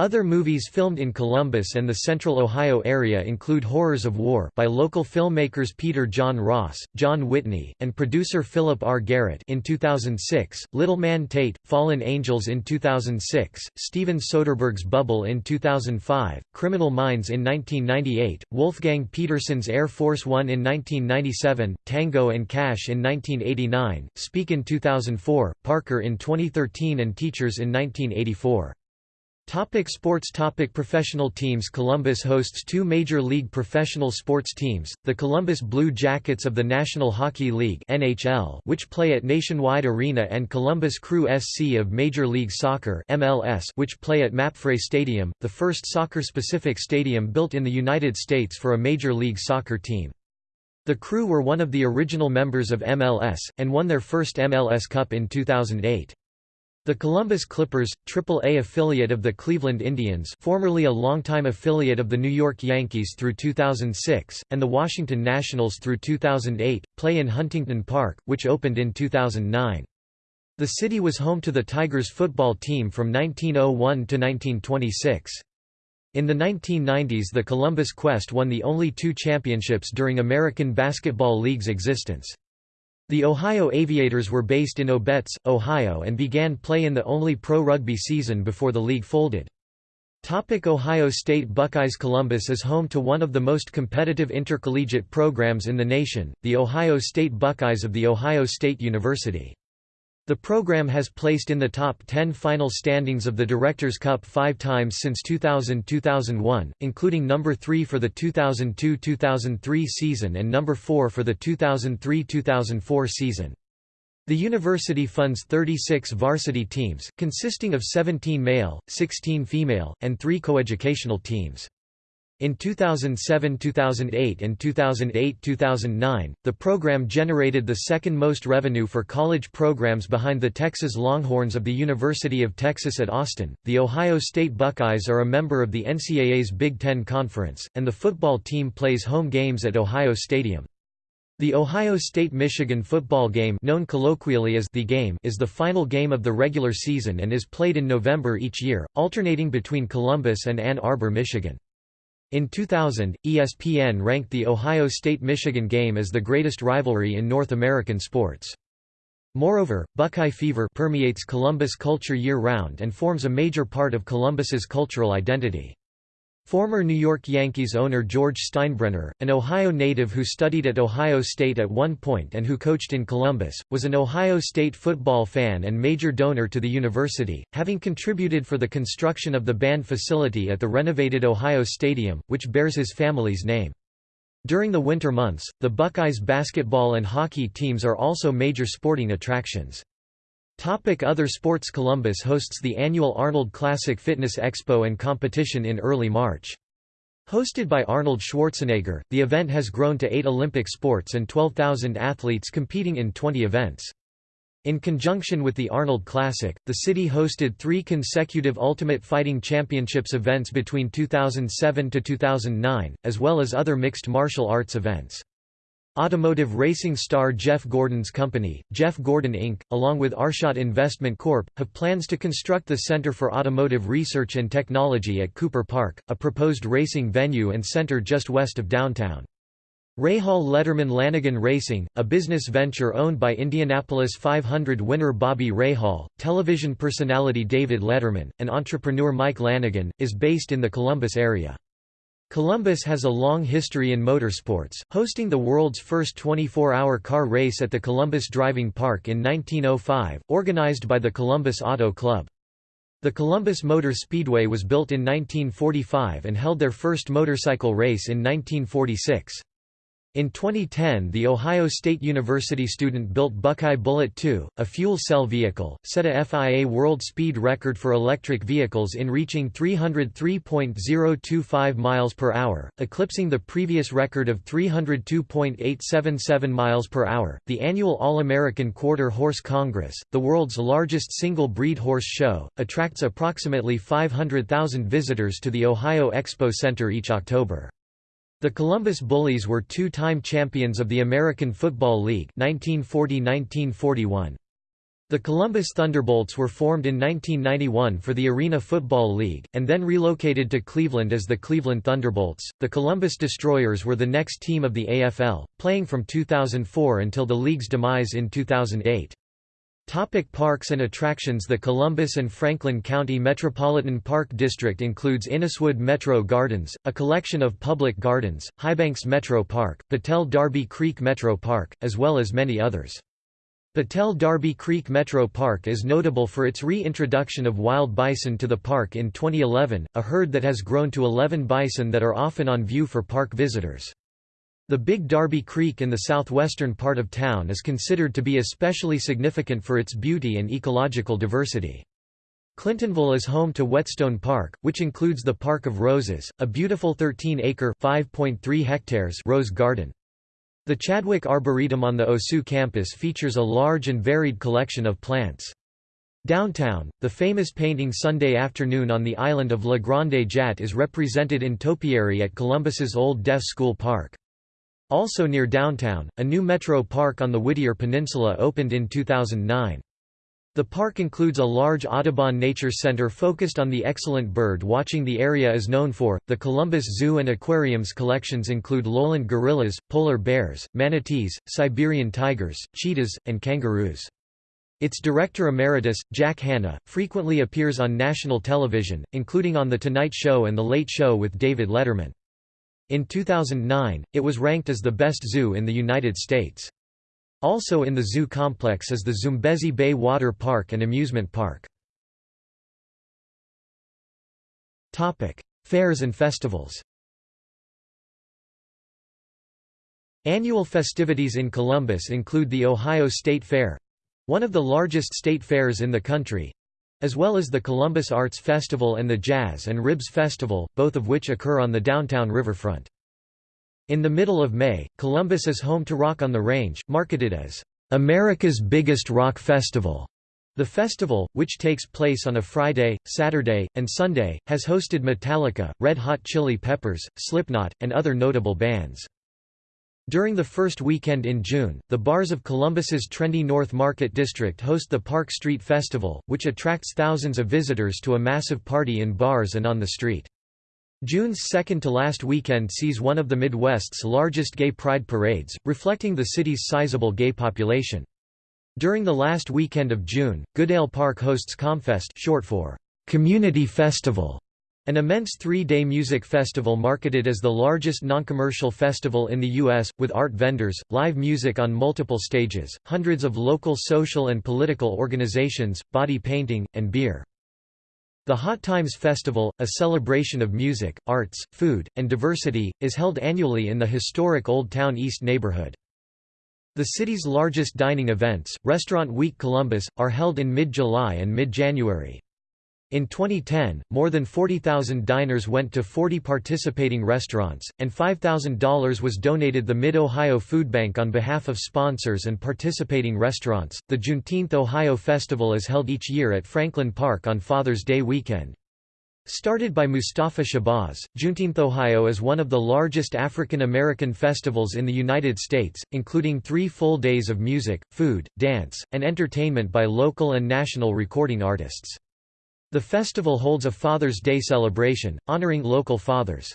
Other movies filmed in Columbus and the central Ohio area include Horrors of War by local filmmakers Peter John Ross, John Whitney, and producer Philip R. Garrett in 2006, Little Man Tate, Fallen Angels in 2006, Steven Soderbergh's Bubble in 2005, Criminal Minds in 1998, Wolfgang Petersen's Air Force One in 1997, Tango and Cash in 1989, Speak in 2004, Parker in 2013 and Teachers in 1984. Topic sports Topic Professional teams Columbus hosts two Major League professional sports teams, the Columbus Blue Jackets of the National Hockey League NHL, which play at Nationwide Arena and Columbus Crew SC of Major League Soccer MLS, which play at Mapfre Stadium, the first soccer-specific stadium built in the United States for a Major League Soccer team. The Crew were one of the original members of MLS, and won their first MLS Cup in 2008. The Columbus Clippers, Triple-A affiliate of the Cleveland Indians formerly a longtime affiliate of the New York Yankees through 2006, and the Washington Nationals through 2008, play in Huntington Park, which opened in 2009. The city was home to the Tigers football team from 1901 to 1926. In the 1990s the Columbus Quest won the only two championships during American Basketball League's existence. The Ohio Aviators were based in Obetz, Ohio and began play in the only pro rugby season before the league folded. Topic Ohio State Buckeyes Columbus is home to one of the most competitive intercollegiate programs in the nation, the Ohio State Buckeyes of The Ohio State University. The program has placed in the top 10 final standings of the Directors' Cup five times since 2000–2001, including number 3 for the 2002–2003 season and number 4 for the 2003–2004 season. The university funds 36 varsity teams, consisting of 17 male, 16 female, and 3 coeducational teams. In 2007–2008 and 2008–2009, the program generated the second most revenue for college programs behind the Texas Longhorns of the University of Texas at Austin. The Ohio State Buckeyes are a member of the NCAA's Big Ten Conference, and the football team plays home games at Ohio Stadium. The Ohio State-Michigan football game known colloquially as the game is the final game of the regular season and is played in November each year, alternating between Columbus and Ann Arbor, Michigan. In 2000, ESPN ranked the Ohio State-Michigan game as the greatest rivalry in North American sports. Moreover, Buckeye fever permeates Columbus culture year-round and forms a major part of Columbus's cultural identity. Former New York Yankees owner George Steinbrenner, an Ohio native who studied at Ohio State at one point and who coached in Columbus, was an Ohio State football fan and major donor to the university, having contributed for the construction of the band facility at the renovated Ohio Stadium, which bears his family's name. During the winter months, the Buckeyes basketball and hockey teams are also major sporting attractions. Topic Other sports Columbus hosts the annual Arnold Classic Fitness Expo and competition in early March. Hosted by Arnold Schwarzenegger, the event has grown to eight Olympic sports and 12,000 athletes competing in 20 events. In conjunction with the Arnold Classic, the city hosted three consecutive Ultimate Fighting Championships events between 2007 to 2009, as well as other mixed martial arts events. Automotive racing star Jeff Gordon's company, Jeff Gordon Inc., along with Arshot Investment Corp., have plans to construct the Center for Automotive Research and Technology at Cooper Park, a proposed racing venue and center just west of downtown. Rahal Letterman Lanigan Racing, a business venture owned by Indianapolis 500 winner Bobby Rahal, television personality David Letterman, and entrepreneur Mike Lanigan, is based in the Columbus area. Columbus has a long history in motorsports, hosting the world's first 24-hour car race at the Columbus Driving Park in 1905, organized by the Columbus Auto Club. The Columbus Motor Speedway was built in 1945 and held their first motorcycle race in 1946. In 2010 the Ohio State University student built Buckeye Bullet 2, a fuel cell vehicle, set a FIA world speed record for electric vehicles in reaching 303.025 miles per hour, eclipsing the previous record of 302.877 miles per hour. The annual All-American Quarter Horse Congress, the world's largest single-breed horse show, attracts approximately 500,000 visitors to the Ohio Expo Center each October. The Columbus Bullies were two-time champions of the American Football League 1940–1941. The Columbus Thunderbolts were formed in 1991 for the Arena Football League, and then relocated to Cleveland as the Cleveland Thunderbolts. The Columbus Destroyers were the next team of the AFL, playing from 2004 until the league's demise in 2008. Topic parks and attractions The Columbus and Franklin County Metropolitan Park District includes Inniswood Metro Gardens, a collection of public gardens, Highbanks Metro Park, Battelle Darby Creek Metro Park, as well as many others. Battelle Darby Creek Metro Park is notable for its reintroduction of wild bison to the park in 2011, a herd that has grown to 11 bison that are often on view for park visitors. The Big Darby Creek in the southwestern part of town is considered to be especially significant for its beauty and ecological diversity. Clintonville is home to Whetstone Park, which includes the Park of Roses, a beautiful 13-acre (5.3 hectares) rose garden. The Chadwick Arboretum on the OSU campus features a large and varied collection of plants. Downtown, the famous painting Sunday Afternoon on the island of La Grande Jatte is represented in topiary at Columbus's Old Deaf School Park. Also near downtown, a new metro park on the Whittier Peninsula opened in 2009. The park includes a large Audubon Nature Center focused on the excellent bird watching the area is known for. The Columbus Zoo and Aquarium's collections include lowland gorillas, polar bears, manatees, Siberian tigers, cheetahs, and kangaroos. Its director emeritus, Jack Hanna, frequently appears on national television, including on The Tonight Show and The Late Show with David Letterman. In 2009, it was ranked as the best zoo in the United States. Also in the zoo complex is the Zoombezi Bay Water Park and Amusement Park. Topic: Fairs and festivals Annual festivities in Columbus include the Ohio State Fair—one of the largest state fairs in the country, as well as the Columbus Arts Festival and the Jazz and Ribs Festival, both of which occur on the downtown riverfront. In the middle of May, Columbus is home to Rock on the Range, marketed as America's biggest rock festival. The festival, which takes place on a Friday, Saturday, and Sunday, has hosted Metallica, Red Hot Chili Peppers, Slipknot, and other notable bands. During the first weekend in June, the bars of Columbus's trendy North Market District host the Park Street Festival, which attracts thousands of visitors to a massive party in bars and on the street. June's second-to-last weekend sees one of the Midwest's largest gay pride parades, reflecting the city's sizable gay population. During the last weekend of June, Goodale Park hosts Comfest short for Community Festival, an immense three-day music festival marketed as the largest non-commercial festival in the U.S., with art vendors, live music on multiple stages, hundreds of local social and political organizations, body painting, and beer. The Hot Times Festival, a celebration of music, arts, food, and diversity, is held annually in the historic Old Town East neighborhood. The city's largest dining events, Restaurant Week Columbus, are held in mid-July and mid-January. In 2010, more than 40,000 diners went to 40 participating restaurants, and $5,000 was donated the Mid-Ohio Food Bank on behalf of sponsors and participating restaurants. The Juneteenth Ohio Festival is held each year at Franklin Park on Father's Day weekend. Started by Mustafa Shabazz, Juneteenth Ohio is one of the largest African American festivals in the United States, including three full days of music, food, dance, and entertainment by local and national recording artists. The festival holds a Father's Day celebration, honoring local fathers.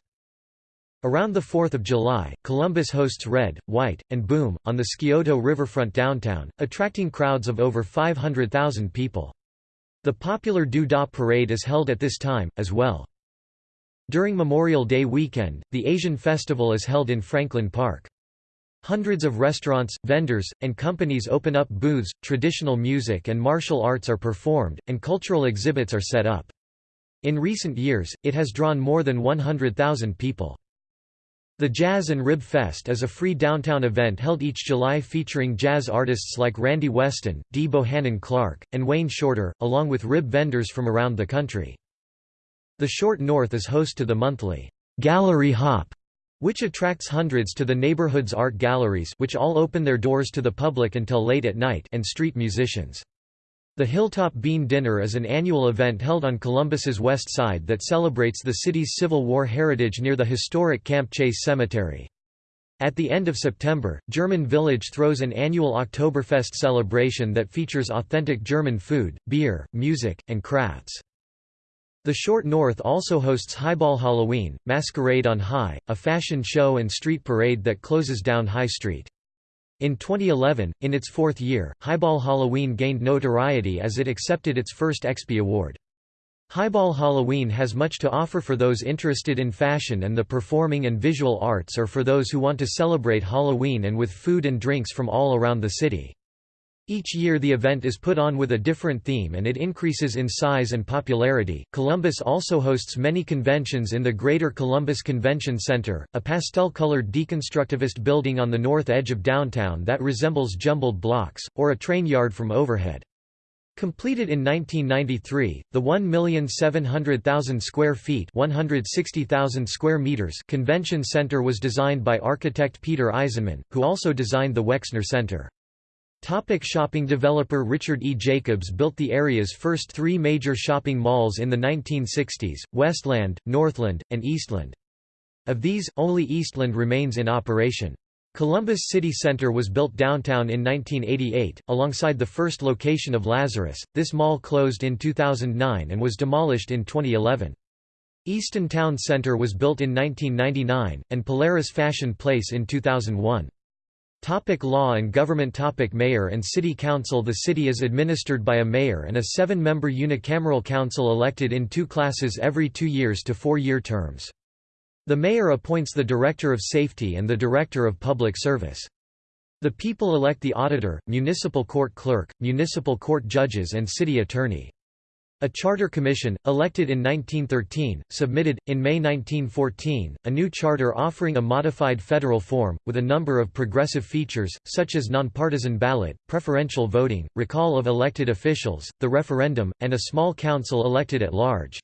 Around the 4th of July, Columbus hosts Red, White, and Boom, on the Scioto riverfront downtown, attracting crowds of over 500,000 people. The popular Doo Dah Parade is held at this time, as well. During Memorial Day weekend, the Asian Festival is held in Franklin Park. Hundreds of restaurants, vendors, and companies open up booths, traditional music and martial arts are performed, and cultural exhibits are set up. In recent years, it has drawn more than 100,000 people. The Jazz and Rib Fest is a free downtown event held each July featuring jazz artists like Randy Weston, Dee Bohannon Clark, and Wayne Shorter, along with rib vendors from around the country. The Short North is host to the monthly Gallery Hop which attracts hundreds to the neighborhood's art galleries which all open their doors to the public until late at night and street musicians. The Hilltop Bean Dinner is an annual event held on Columbus's west side that celebrates the city's Civil War heritage near the historic Camp Chase Cemetery. At the end of September, German Village throws an annual Oktoberfest celebration that features authentic German food, beer, music, and crafts. The Short North also hosts Highball Halloween, Masquerade on High, a fashion show and street parade that closes down High Street. In 2011, in its fourth year, Highball Halloween gained notoriety as it accepted its first EXPI award. Highball Halloween has much to offer for those interested in fashion and the performing and visual arts or for those who want to celebrate Halloween and with food and drinks from all around the city. Each year the event is put on with a different theme and it increases in size and popularity. Columbus also hosts many conventions in the Greater Columbus Convention Center, a pastel-colored deconstructivist building on the north edge of downtown that resembles jumbled blocks, or a train yard from overhead. Completed in 1993, the 1,700,000 square feet 160,000 square meters convention center was designed by architect Peter Eisenman, who also designed the Wexner Center. Topic shopping developer Richard E. Jacobs built the area's first three major shopping malls in the 1960s, Westland, Northland, and Eastland. Of these, only Eastland remains in operation. Columbus City Center was built downtown in 1988, alongside the first location of Lazarus. This mall closed in 2009 and was demolished in 2011. Easton Town Center was built in 1999, and Polaris Fashion Place in 2001. Topic law and government Topic Mayor and City Council The city is administered by a mayor and a seven-member unicameral council elected in two classes every two years to four-year terms. The mayor appoints the Director of Safety and the Director of Public Service. The people elect the auditor, municipal court clerk, municipal court judges and city attorney. A charter commission, elected in 1913, submitted, in May 1914, a new charter offering a modified federal form, with a number of progressive features, such as nonpartisan ballot, preferential voting, recall of elected officials, the referendum, and a small council elected at large.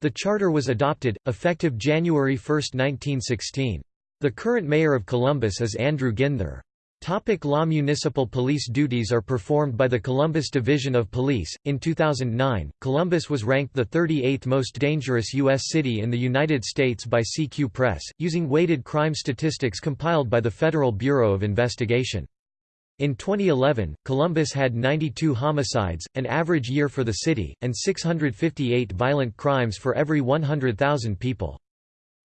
The charter was adopted, effective January 1, 1916. The current mayor of Columbus is Andrew Ginther. Topic law Municipal police duties are performed by the Columbus Division of Police. In 2009, Columbus was ranked the 38th most dangerous U.S. city in the United States by CQ Press, using weighted crime statistics compiled by the Federal Bureau of Investigation. In 2011, Columbus had 92 homicides, an average year for the city, and 658 violent crimes for every 100,000 people.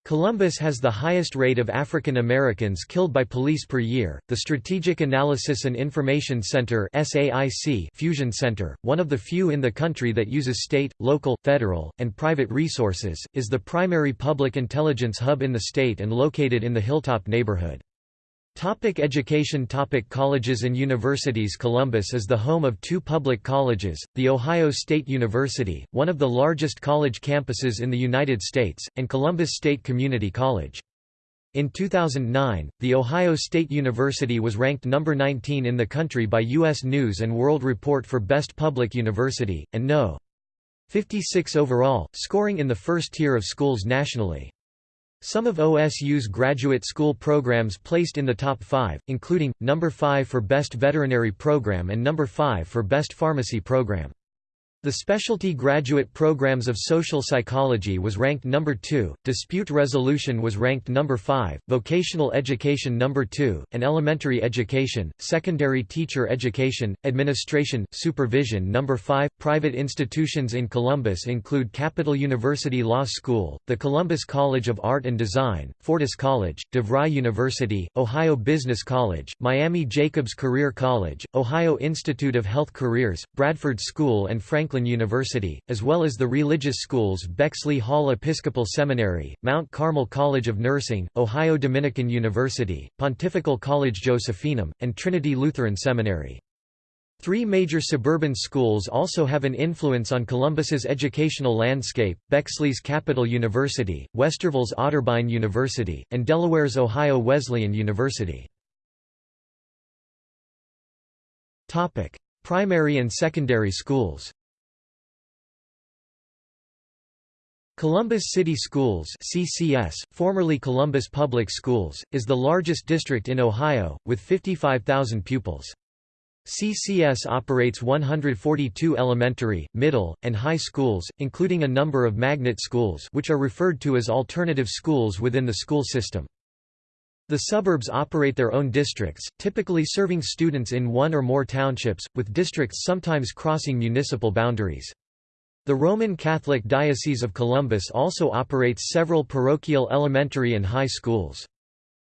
Columbus has the highest rate of African Americans killed by police per year. The Strategic Analysis and Information Center (SAIC) Fusion Center, one of the few in the country that uses state, local, federal, and private resources, is the primary public intelligence hub in the state and located in the Hilltop neighborhood. Topic education Topic Colleges and universities Columbus is the home of two public colleges, the Ohio State University, one of the largest college campuses in the United States, and Columbus State Community College. In 2009, The Ohio State University was ranked number 19 in the country by U.S. News & World Report for Best Public University, and No. 56 overall, scoring in the first tier of schools nationally. Some of OSU's graduate school programs placed in the top 5, including, number 5 for Best Veterinary Program and number 5 for Best Pharmacy Program. The specialty graduate programs of social psychology was ranked number 2, dispute resolution was ranked number 5, vocational education number 2, and elementary education, secondary teacher education, administration, supervision number 5. Private institutions in Columbus include Capital University Law School, the Columbus College of Art and Design, Fortis College, DeVry University, Ohio Business College, Miami Jacobs Career College, Ohio Institute of Health Careers, Bradford School and Franklin Franklin University, as well as the religious schools Bexley Hall Episcopal Seminary, Mount Carmel College of Nursing, Ohio Dominican University, Pontifical College Josephinum, and Trinity Lutheran Seminary. Three major suburban schools also have an influence on Columbus's educational landscape, Bexley's Capital University, Westerville's Otterbein University, and Delaware's Ohio Wesleyan University. Primary and secondary schools Columbus City Schools CCS, formerly Columbus Public Schools, is the largest district in Ohio, with 55,000 pupils. CCS operates 142 elementary, middle, and high schools, including a number of magnet schools which are referred to as alternative schools within the school system. The suburbs operate their own districts, typically serving students in one or more townships, with districts sometimes crossing municipal boundaries. The Roman Catholic Diocese of Columbus also operates several parochial elementary and high schools.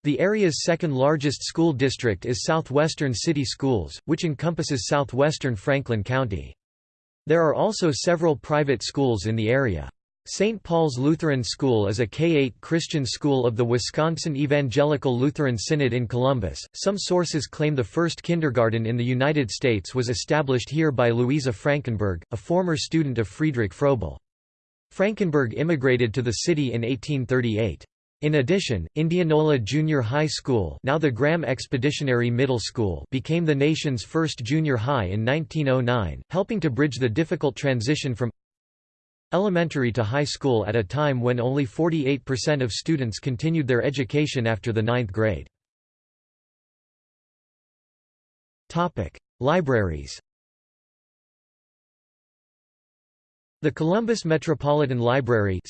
The area's second largest school district is Southwestern City Schools, which encompasses southwestern Franklin County. There are also several private schools in the area. St. Paul's Lutheran School is a K-8 Christian school of the Wisconsin Evangelical Lutheran Synod in Columbus. Some sources claim the first kindergarten in the United States was established here by Louisa Frankenberg, a former student of Friedrich Froebel. Frankenberg immigrated to the city in 1838. In addition, Indianola Junior High School now the Graham Expeditionary Middle School became the nation's first junior high in 1909, helping to bridge the difficult transition from elementary to high school at a time when only 48% of students continued their education after the ninth grade. Libraries The Columbus Metropolitan Library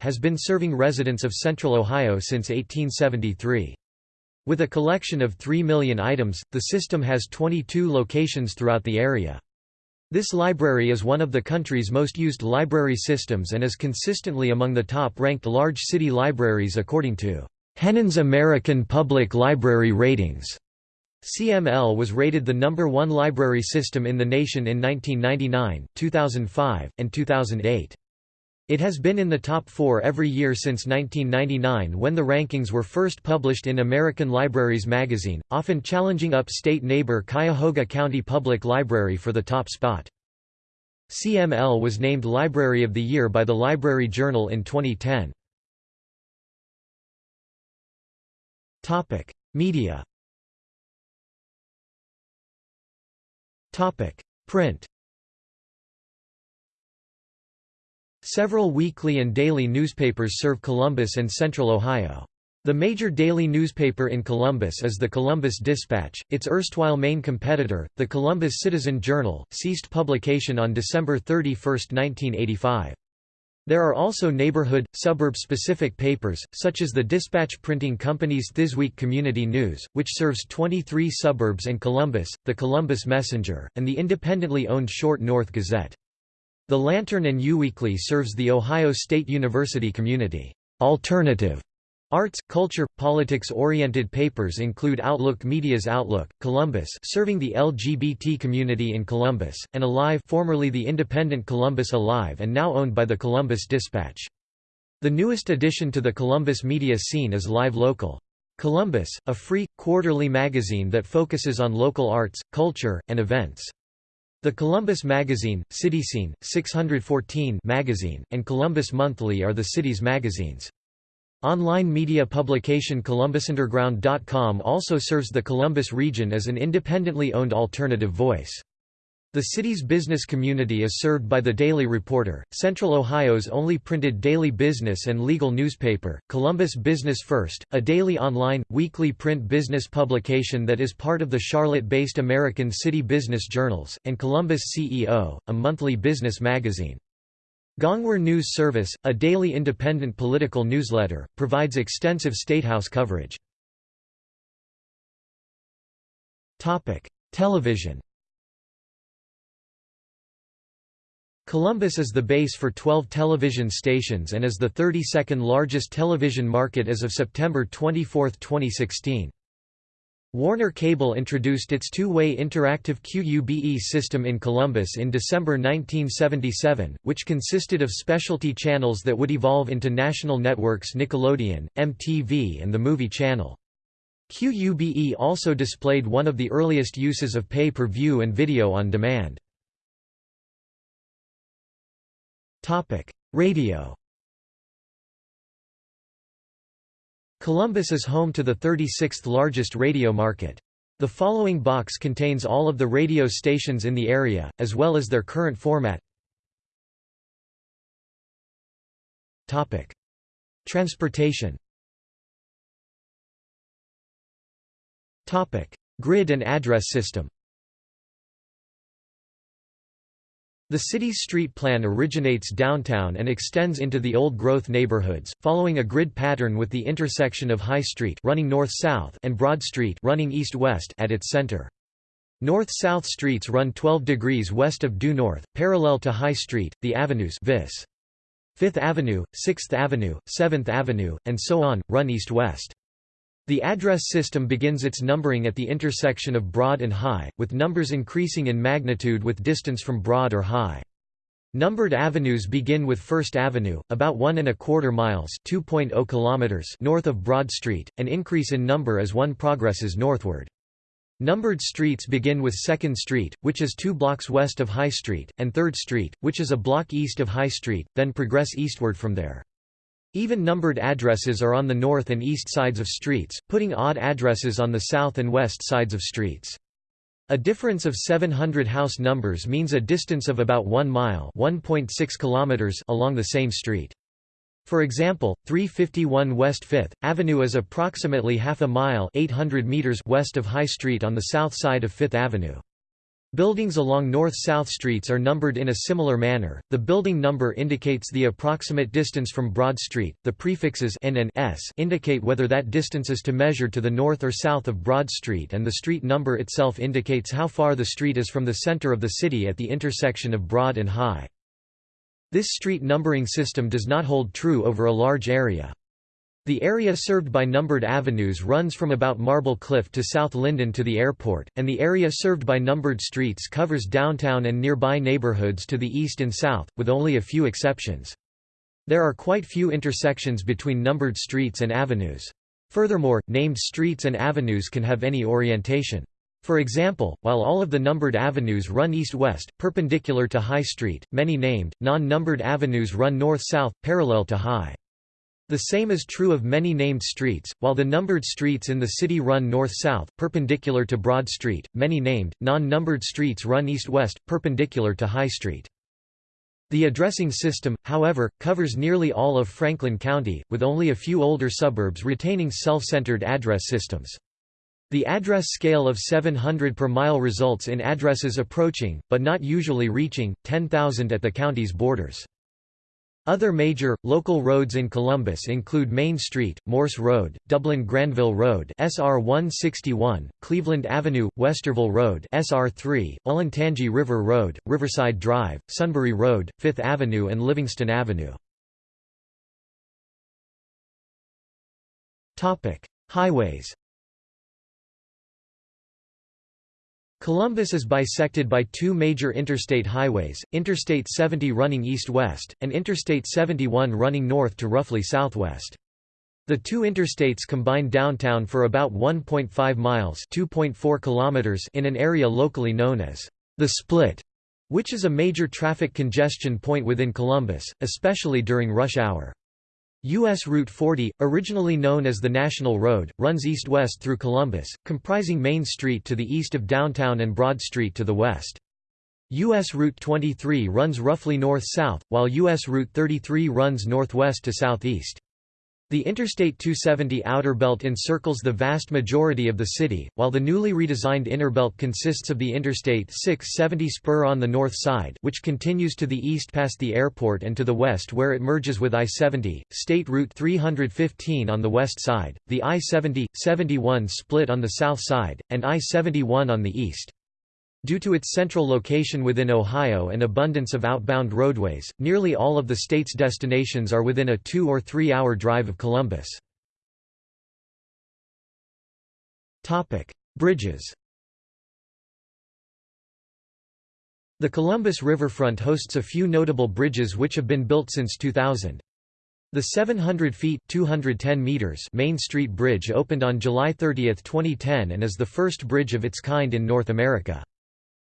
has been serving residents of Central Ohio since 1873. With a collection of 3 million items, the system has 22 locations throughout the area. This library is one of the country's most used library systems and is consistently among the top-ranked large city libraries according to Hennen's American Public Library Ratings. CML was rated the number one library system in the nation in 1999, 2005, and 2008. It has been in the top four every year since 1999 when the rankings were first published in American Libraries magazine, often challenging upstate neighbor Cuyahoga County Public Library for the top spot. CML was named Library of the Year by the Library Journal in 2010. Media Print Several weekly and daily newspapers serve Columbus and Central Ohio. The major daily newspaper in Columbus is the Columbus Dispatch. Its erstwhile main competitor, the Columbus Citizen Journal, ceased publication on December 31, 1985. There are also neighborhood, suburb-specific papers, such as the Dispatch Printing Company's Thisweek Community News, which serves 23 suburbs and Columbus, the Columbus Messenger, and the independently owned Short North Gazette. The Lantern and U-Weekly serves the Ohio State University community. Alternative Arts, culture, politics-oriented papers include Outlook Media's Outlook, Columbus serving the LGBT community in Columbus, and Alive formerly the independent Columbus Alive and now owned by the Columbus Dispatch. The newest addition to the Columbus media scene is Live Local. Columbus, a free, quarterly magazine that focuses on local arts, culture, and events. The Columbus Magazine, CityScene, 614 magazine, and Columbus Monthly are the city's magazines. Online media publication ColumbusUnderground.com also serves the Columbus region as an independently owned alternative voice. The city's business community is served by the Daily Reporter, Central Ohio's only printed daily business and legal newspaper, Columbus Business First, a daily online, weekly print business publication that is part of the Charlotte-based American City Business Journals, and Columbus CEO, a monthly business magazine. Gongwer News Service, a daily independent political newsletter, provides extensive statehouse coverage. Television Columbus is the base for 12 television stations and is the 32nd largest television market as of September 24, 2016. Warner Cable introduced its two-way interactive QUBE system in Columbus in December 1977, which consisted of specialty channels that would evolve into national networks Nickelodeon, MTV and the Movie Channel. QUBE also displayed one of the earliest uses of pay-per-view and video on demand. Topic: Radio. Columbus is home to the 36th largest radio market. The following box contains all of the radio stations in the area, as well as their current format. Topic: Transportation. Topic: Grid and address system. The city's street plan originates downtown and extends into the old growth neighborhoods, following a grid pattern with the intersection of High Street running north-south and Broad Street running east-west at its center. North-south streets run 12 degrees west of due north, parallel to High Street, the avenues vis. 5th Avenue, 6th Avenue, 7th Avenue, and so on, run east-west. The address system begins its numbering at the intersection of Broad and High, with numbers increasing in magnitude with distance from Broad or High. Numbered avenues begin with First Avenue, about one and a quarter miles (2.0 kilometers) north of Broad Street, and increase in number as one progresses northward. Numbered streets begin with 2nd Street, which is two blocks west of High Street, and 3rd Street, which is a block east of High Street, then progress eastward from there. Even numbered addresses are on the north and east sides of streets, putting odd addresses on the south and west sides of streets. A difference of 700 house numbers means a distance of about 1 mile kilometers along the same street. For example, 351 West 5th Avenue is approximately half a mile 800 meters west of High Street on the south side of 5th Avenue. Buildings along north-south streets are numbered in a similar manner. The building number indicates the approximate distance from Broad Street. The prefixes n and s indicate whether that distance is to measure to the north or south of Broad Street and the street number itself indicates how far the street is from the center of the city at the intersection of Broad and High. This street numbering system does not hold true over a large area. The area served by numbered avenues runs from about Marble Cliff to South Linden to the airport, and the area served by numbered streets covers downtown and nearby neighborhoods to the east and south, with only a few exceptions. There are quite few intersections between numbered streets and avenues. Furthermore, named streets and avenues can have any orientation. For example, while all of the numbered avenues run east-west, perpendicular to High Street, many named, non-numbered avenues run north-south, parallel to High. The same is true of many named streets, while the numbered streets in the city run north-south, perpendicular to Broad Street, many named, non-numbered streets run east-west, perpendicular to High Street. The addressing system, however, covers nearly all of Franklin County, with only a few older suburbs retaining self-centered address systems. The address scale of 700 per mile results in addresses approaching, but not usually reaching, 10,000 at the county's borders. Other major, local roads in Columbus include Main Street, Morse Road, Dublin-Granville Road SR 161, Cleveland Avenue, Westerville Road SR 3, Olentangy River Road, Riverside Drive, Sunbury Road, Fifth Avenue and Livingston Avenue. Highways Columbus is bisected by two major interstate highways, Interstate 70 running east-west, and Interstate 71 running north to roughly southwest. The two interstates combine downtown for about 1.5 miles kilometers in an area locally known as the Split, which is a major traffic congestion point within Columbus, especially during rush hour. U.S. Route 40, originally known as the National Road, runs east-west through Columbus, comprising Main Street to the east of downtown and Broad Street to the west. U.S. Route 23 runs roughly north-south, while U.S. Route 33 runs northwest to southeast. The Interstate 270 outer belt encircles the vast majority of the city, while the newly redesigned inner belt consists of the Interstate 670 spur on the north side which continues to the east past the airport and to the west where it merges with I-70, State Route 315 on the west side, the I-70-71 split on the south side, and I-71 on the east. Due to its central location within Ohio and abundance of outbound roadways, nearly all of the state's destinations are within a two- or three-hour drive of Columbus. Bridges The Columbus riverfront hosts a few notable bridges which have been built since 2000. The 700 feet 210 meters Main Street Bridge opened on July 30, 2010 and is the first bridge of its kind in North America.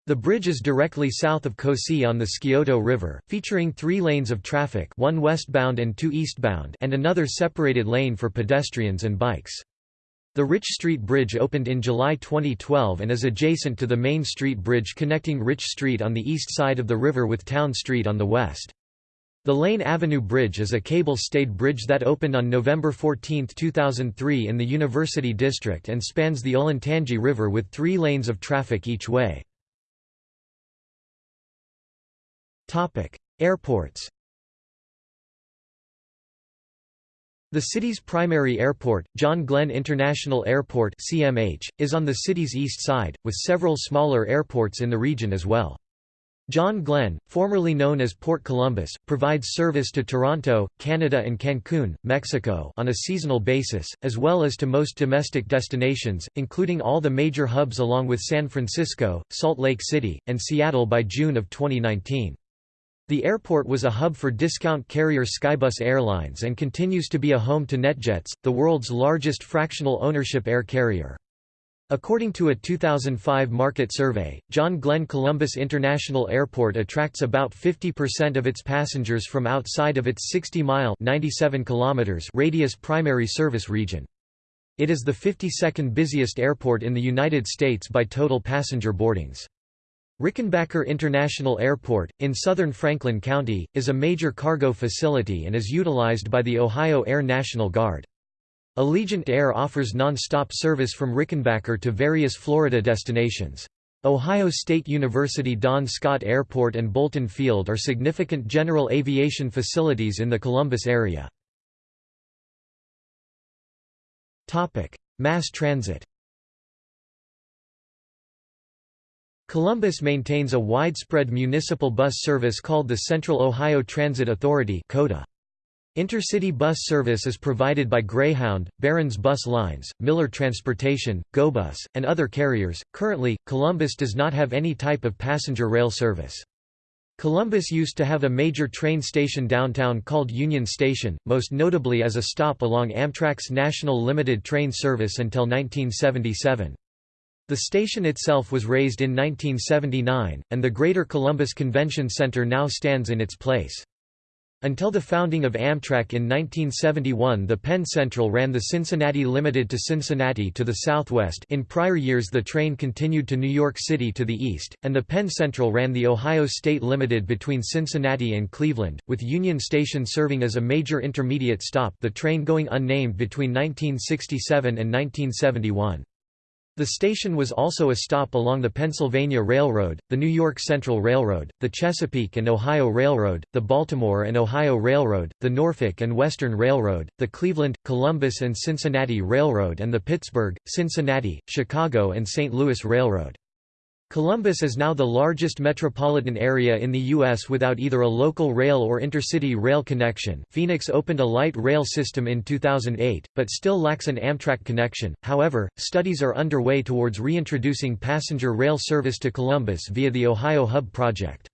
The bridge is directly south of COSI on the Scioto River, featuring three lanes of traffic one westbound and two eastbound and another separated lane for pedestrians and bikes. The Rich Street Bridge opened in July 2012 and is adjacent to the Main Street Bridge connecting Rich Street on the east side of the river with Town Street on the west. The Lane Avenue Bridge is a cable-stayed bridge that opened on November 14, 2003 in the University District and spans the Olentangy River with three lanes of traffic each way. Airports The city's primary airport, John Glenn International Airport (CMH), is on the city's east side, with several smaller airports in the region as well. John Glenn, formerly known as Port Columbus, provides service to Toronto, Canada and Cancun, Mexico on a seasonal basis, as well as to most domestic destinations, including all the major hubs along with San Francisco, Salt Lake City, and Seattle by June of 2019. The airport was a hub for discount carrier Skybus Airlines and continues to be a home to NetJets, the world's largest fractional ownership air carrier. According to a 2005 market survey, John Glenn Columbus International Airport attracts about 50% of its passengers from outside of its 60-mile radius primary service region. It is the 52nd busiest airport in the United States by total passenger boardings. Rickenbacker International Airport, in southern Franklin County, is a major cargo facility and is utilized by the Ohio Air National Guard. Allegiant Air offers non-stop service from Rickenbacker to various Florida destinations. Ohio State University Don Scott Airport and Bolton Field are significant general aviation facilities in the Columbus area. Mass transit Columbus maintains a widespread municipal bus service called the Central Ohio Transit Authority Intercity bus service is provided by Greyhound, Barons Bus Lines, Miller Transportation, GoBus, and other carriers. Currently, Columbus does not have any type of passenger rail service. Columbus used to have a major train station downtown called Union Station, most notably as a stop along Amtrak's National Limited Train Service until 1977. The station itself was razed in 1979, and the Greater Columbus Convention Center now stands in its place. Until the founding of Amtrak in 1971 the Penn Central ran the Cincinnati Limited to Cincinnati to the southwest in prior years the train continued to New York City to the east, and the Penn Central ran the Ohio State Limited between Cincinnati and Cleveland, with Union Station serving as a major intermediate stop the train going unnamed between 1967 and 1971. The station was also a stop along the Pennsylvania Railroad, the New York Central Railroad, the Chesapeake and Ohio Railroad, the Baltimore and Ohio Railroad, the Norfolk and Western Railroad, the Cleveland, Columbus and Cincinnati Railroad and the Pittsburgh, Cincinnati, Chicago and St. Louis Railroad. Columbus is now the largest metropolitan area in the U.S. without either a local rail or intercity rail connection. Phoenix opened a light rail system in 2008, but still lacks an Amtrak connection. However, studies are underway towards reintroducing passenger rail service to Columbus via the Ohio Hub project.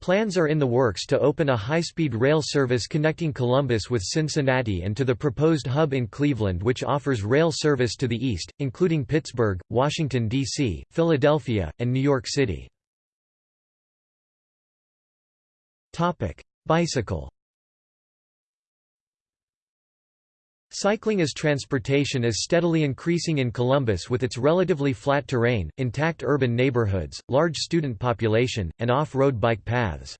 Plans are in the works to open a high-speed rail service connecting Columbus with Cincinnati and to the proposed hub in Cleveland which offers rail service to the east, including Pittsburgh, Washington, D.C., Philadelphia, and New York City. Bicycle Cycling as transportation is steadily increasing in Columbus with its relatively flat terrain, intact urban neighborhoods, large student population, and off-road bike paths.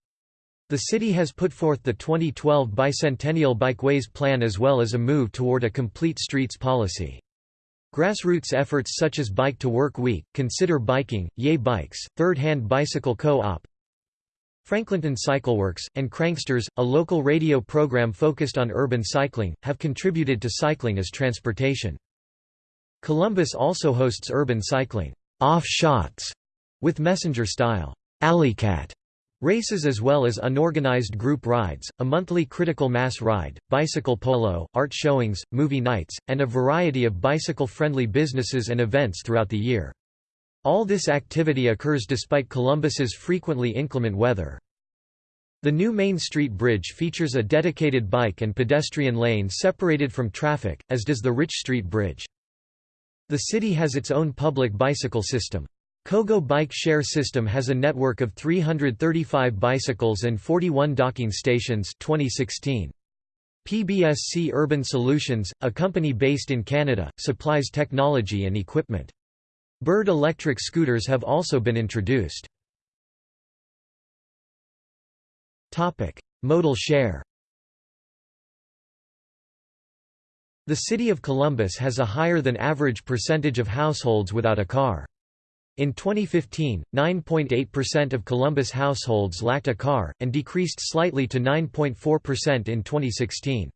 The city has put forth the 2012 Bicentennial Bikeways Plan as well as a move toward a complete streets policy. Grassroots efforts such as Bike to Work Week, Consider Biking, Yay Bikes, Third Hand Bicycle Co-op, Franklinton Cycleworks, and Cranksters, a local radio program focused on urban cycling, have contributed to cycling as transportation. Columbus also hosts urban cycling off shots with messenger-style alleycat races as well as unorganized group rides, a monthly critical mass ride, bicycle polo, art showings, movie nights, and a variety of bicycle-friendly businesses and events throughout the year. All this activity occurs despite Columbus's frequently inclement weather. The new Main Street Bridge features a dedicated bike and pedestrian lane separated from traffic, as does the Rich Street Bridge. The city has its own public bicycle system. CoGo Bike Share System has a network of 335 bicycles and 41 docking stations 2016. PBSC Urban Solutions, a company based in Canada, supplies technology and equipment. Bird electric scooters have also been introduced. Modal share The city of Columbus has a higher than average percentage of households without a car. In 2015, 9.8% of Columbus households lacked a car, and decreased slightly to 9.4% in 2016.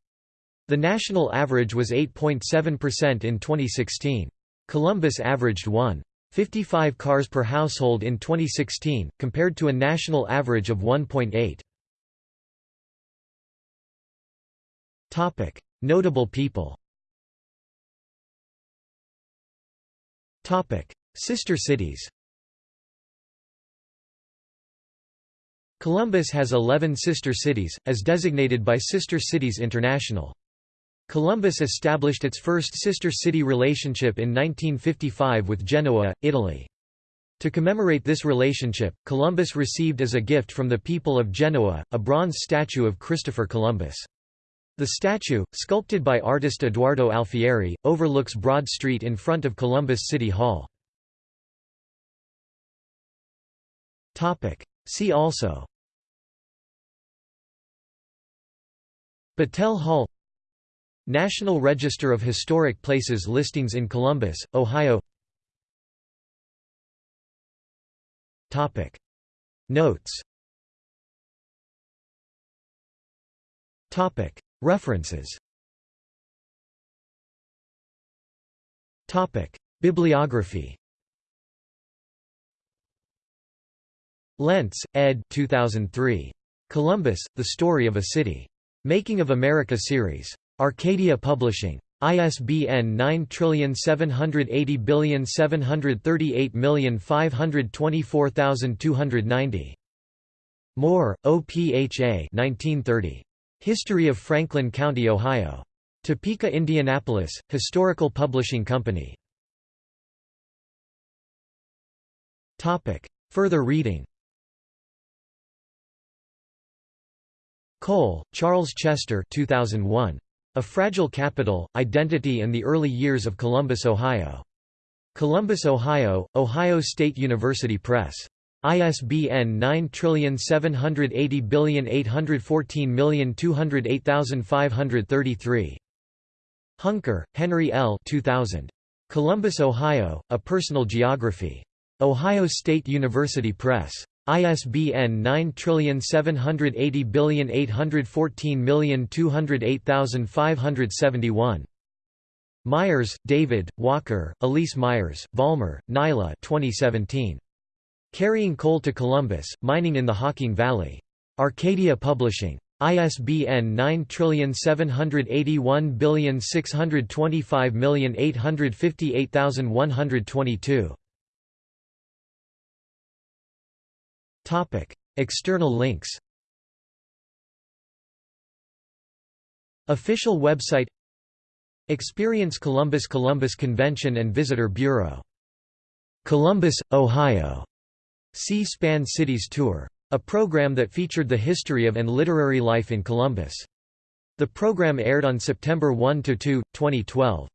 The national average was 8.7% in 2016. Columbus averaged 1.55 cars per household in 2016, compared to a national average of 1.8. Notable people. Sister cities. Columbus has 11 sister cities, as designated by Sister Cities International. Columbus established its first sister city relationship in 1955 with Genoa, Italy. To commemorate this relationship, Columbus received as a gift from the people of Genoa, a bronze statue of Christopher Columbus. The statue, sculpted by artist Eduardo Alfieri, overlooks Broad Street in front of Columbus City Hall. See also Battelle Hall National Register of Historic Places listings in Columbus, Ohio Notes References Bibliography Lentz, ed. 2003. Columbus, The Story of a City. Making of America Series. Arcadia Publishing. ISBN 9780738524290. Moore, O.P.H.A. 1930. History of Franklin County, Ohio. Topeka, Indianapolis, Historical Publishing Company. Further reading Cole, Charles Chester 2001. A Fragile Capital, Identity and the Early Years of Columbus, Ohio. Columbus, Ohio, Ohio State University Press. ISBN 9780814208533. Hunker, Henry L. 2000. Columbus, Ohio, A Personal Geography. Ohio State University Press. ISBN 9780814208571. Myers, David, Walker, Elise Myers, Valmer, Nyla 2017. Carrying Coal to Columbus, Mining in the Hocking Valley. Arcadia Publishing. ISBN 9781625858122. External links Official website Experience Columbus Columbus Convention and Visitor Bureau. Columbus, Ohio. C-SPAN Cities Tour. A program that featured the history of and literary life in Columbus. The program aired on September 1–2, 2012.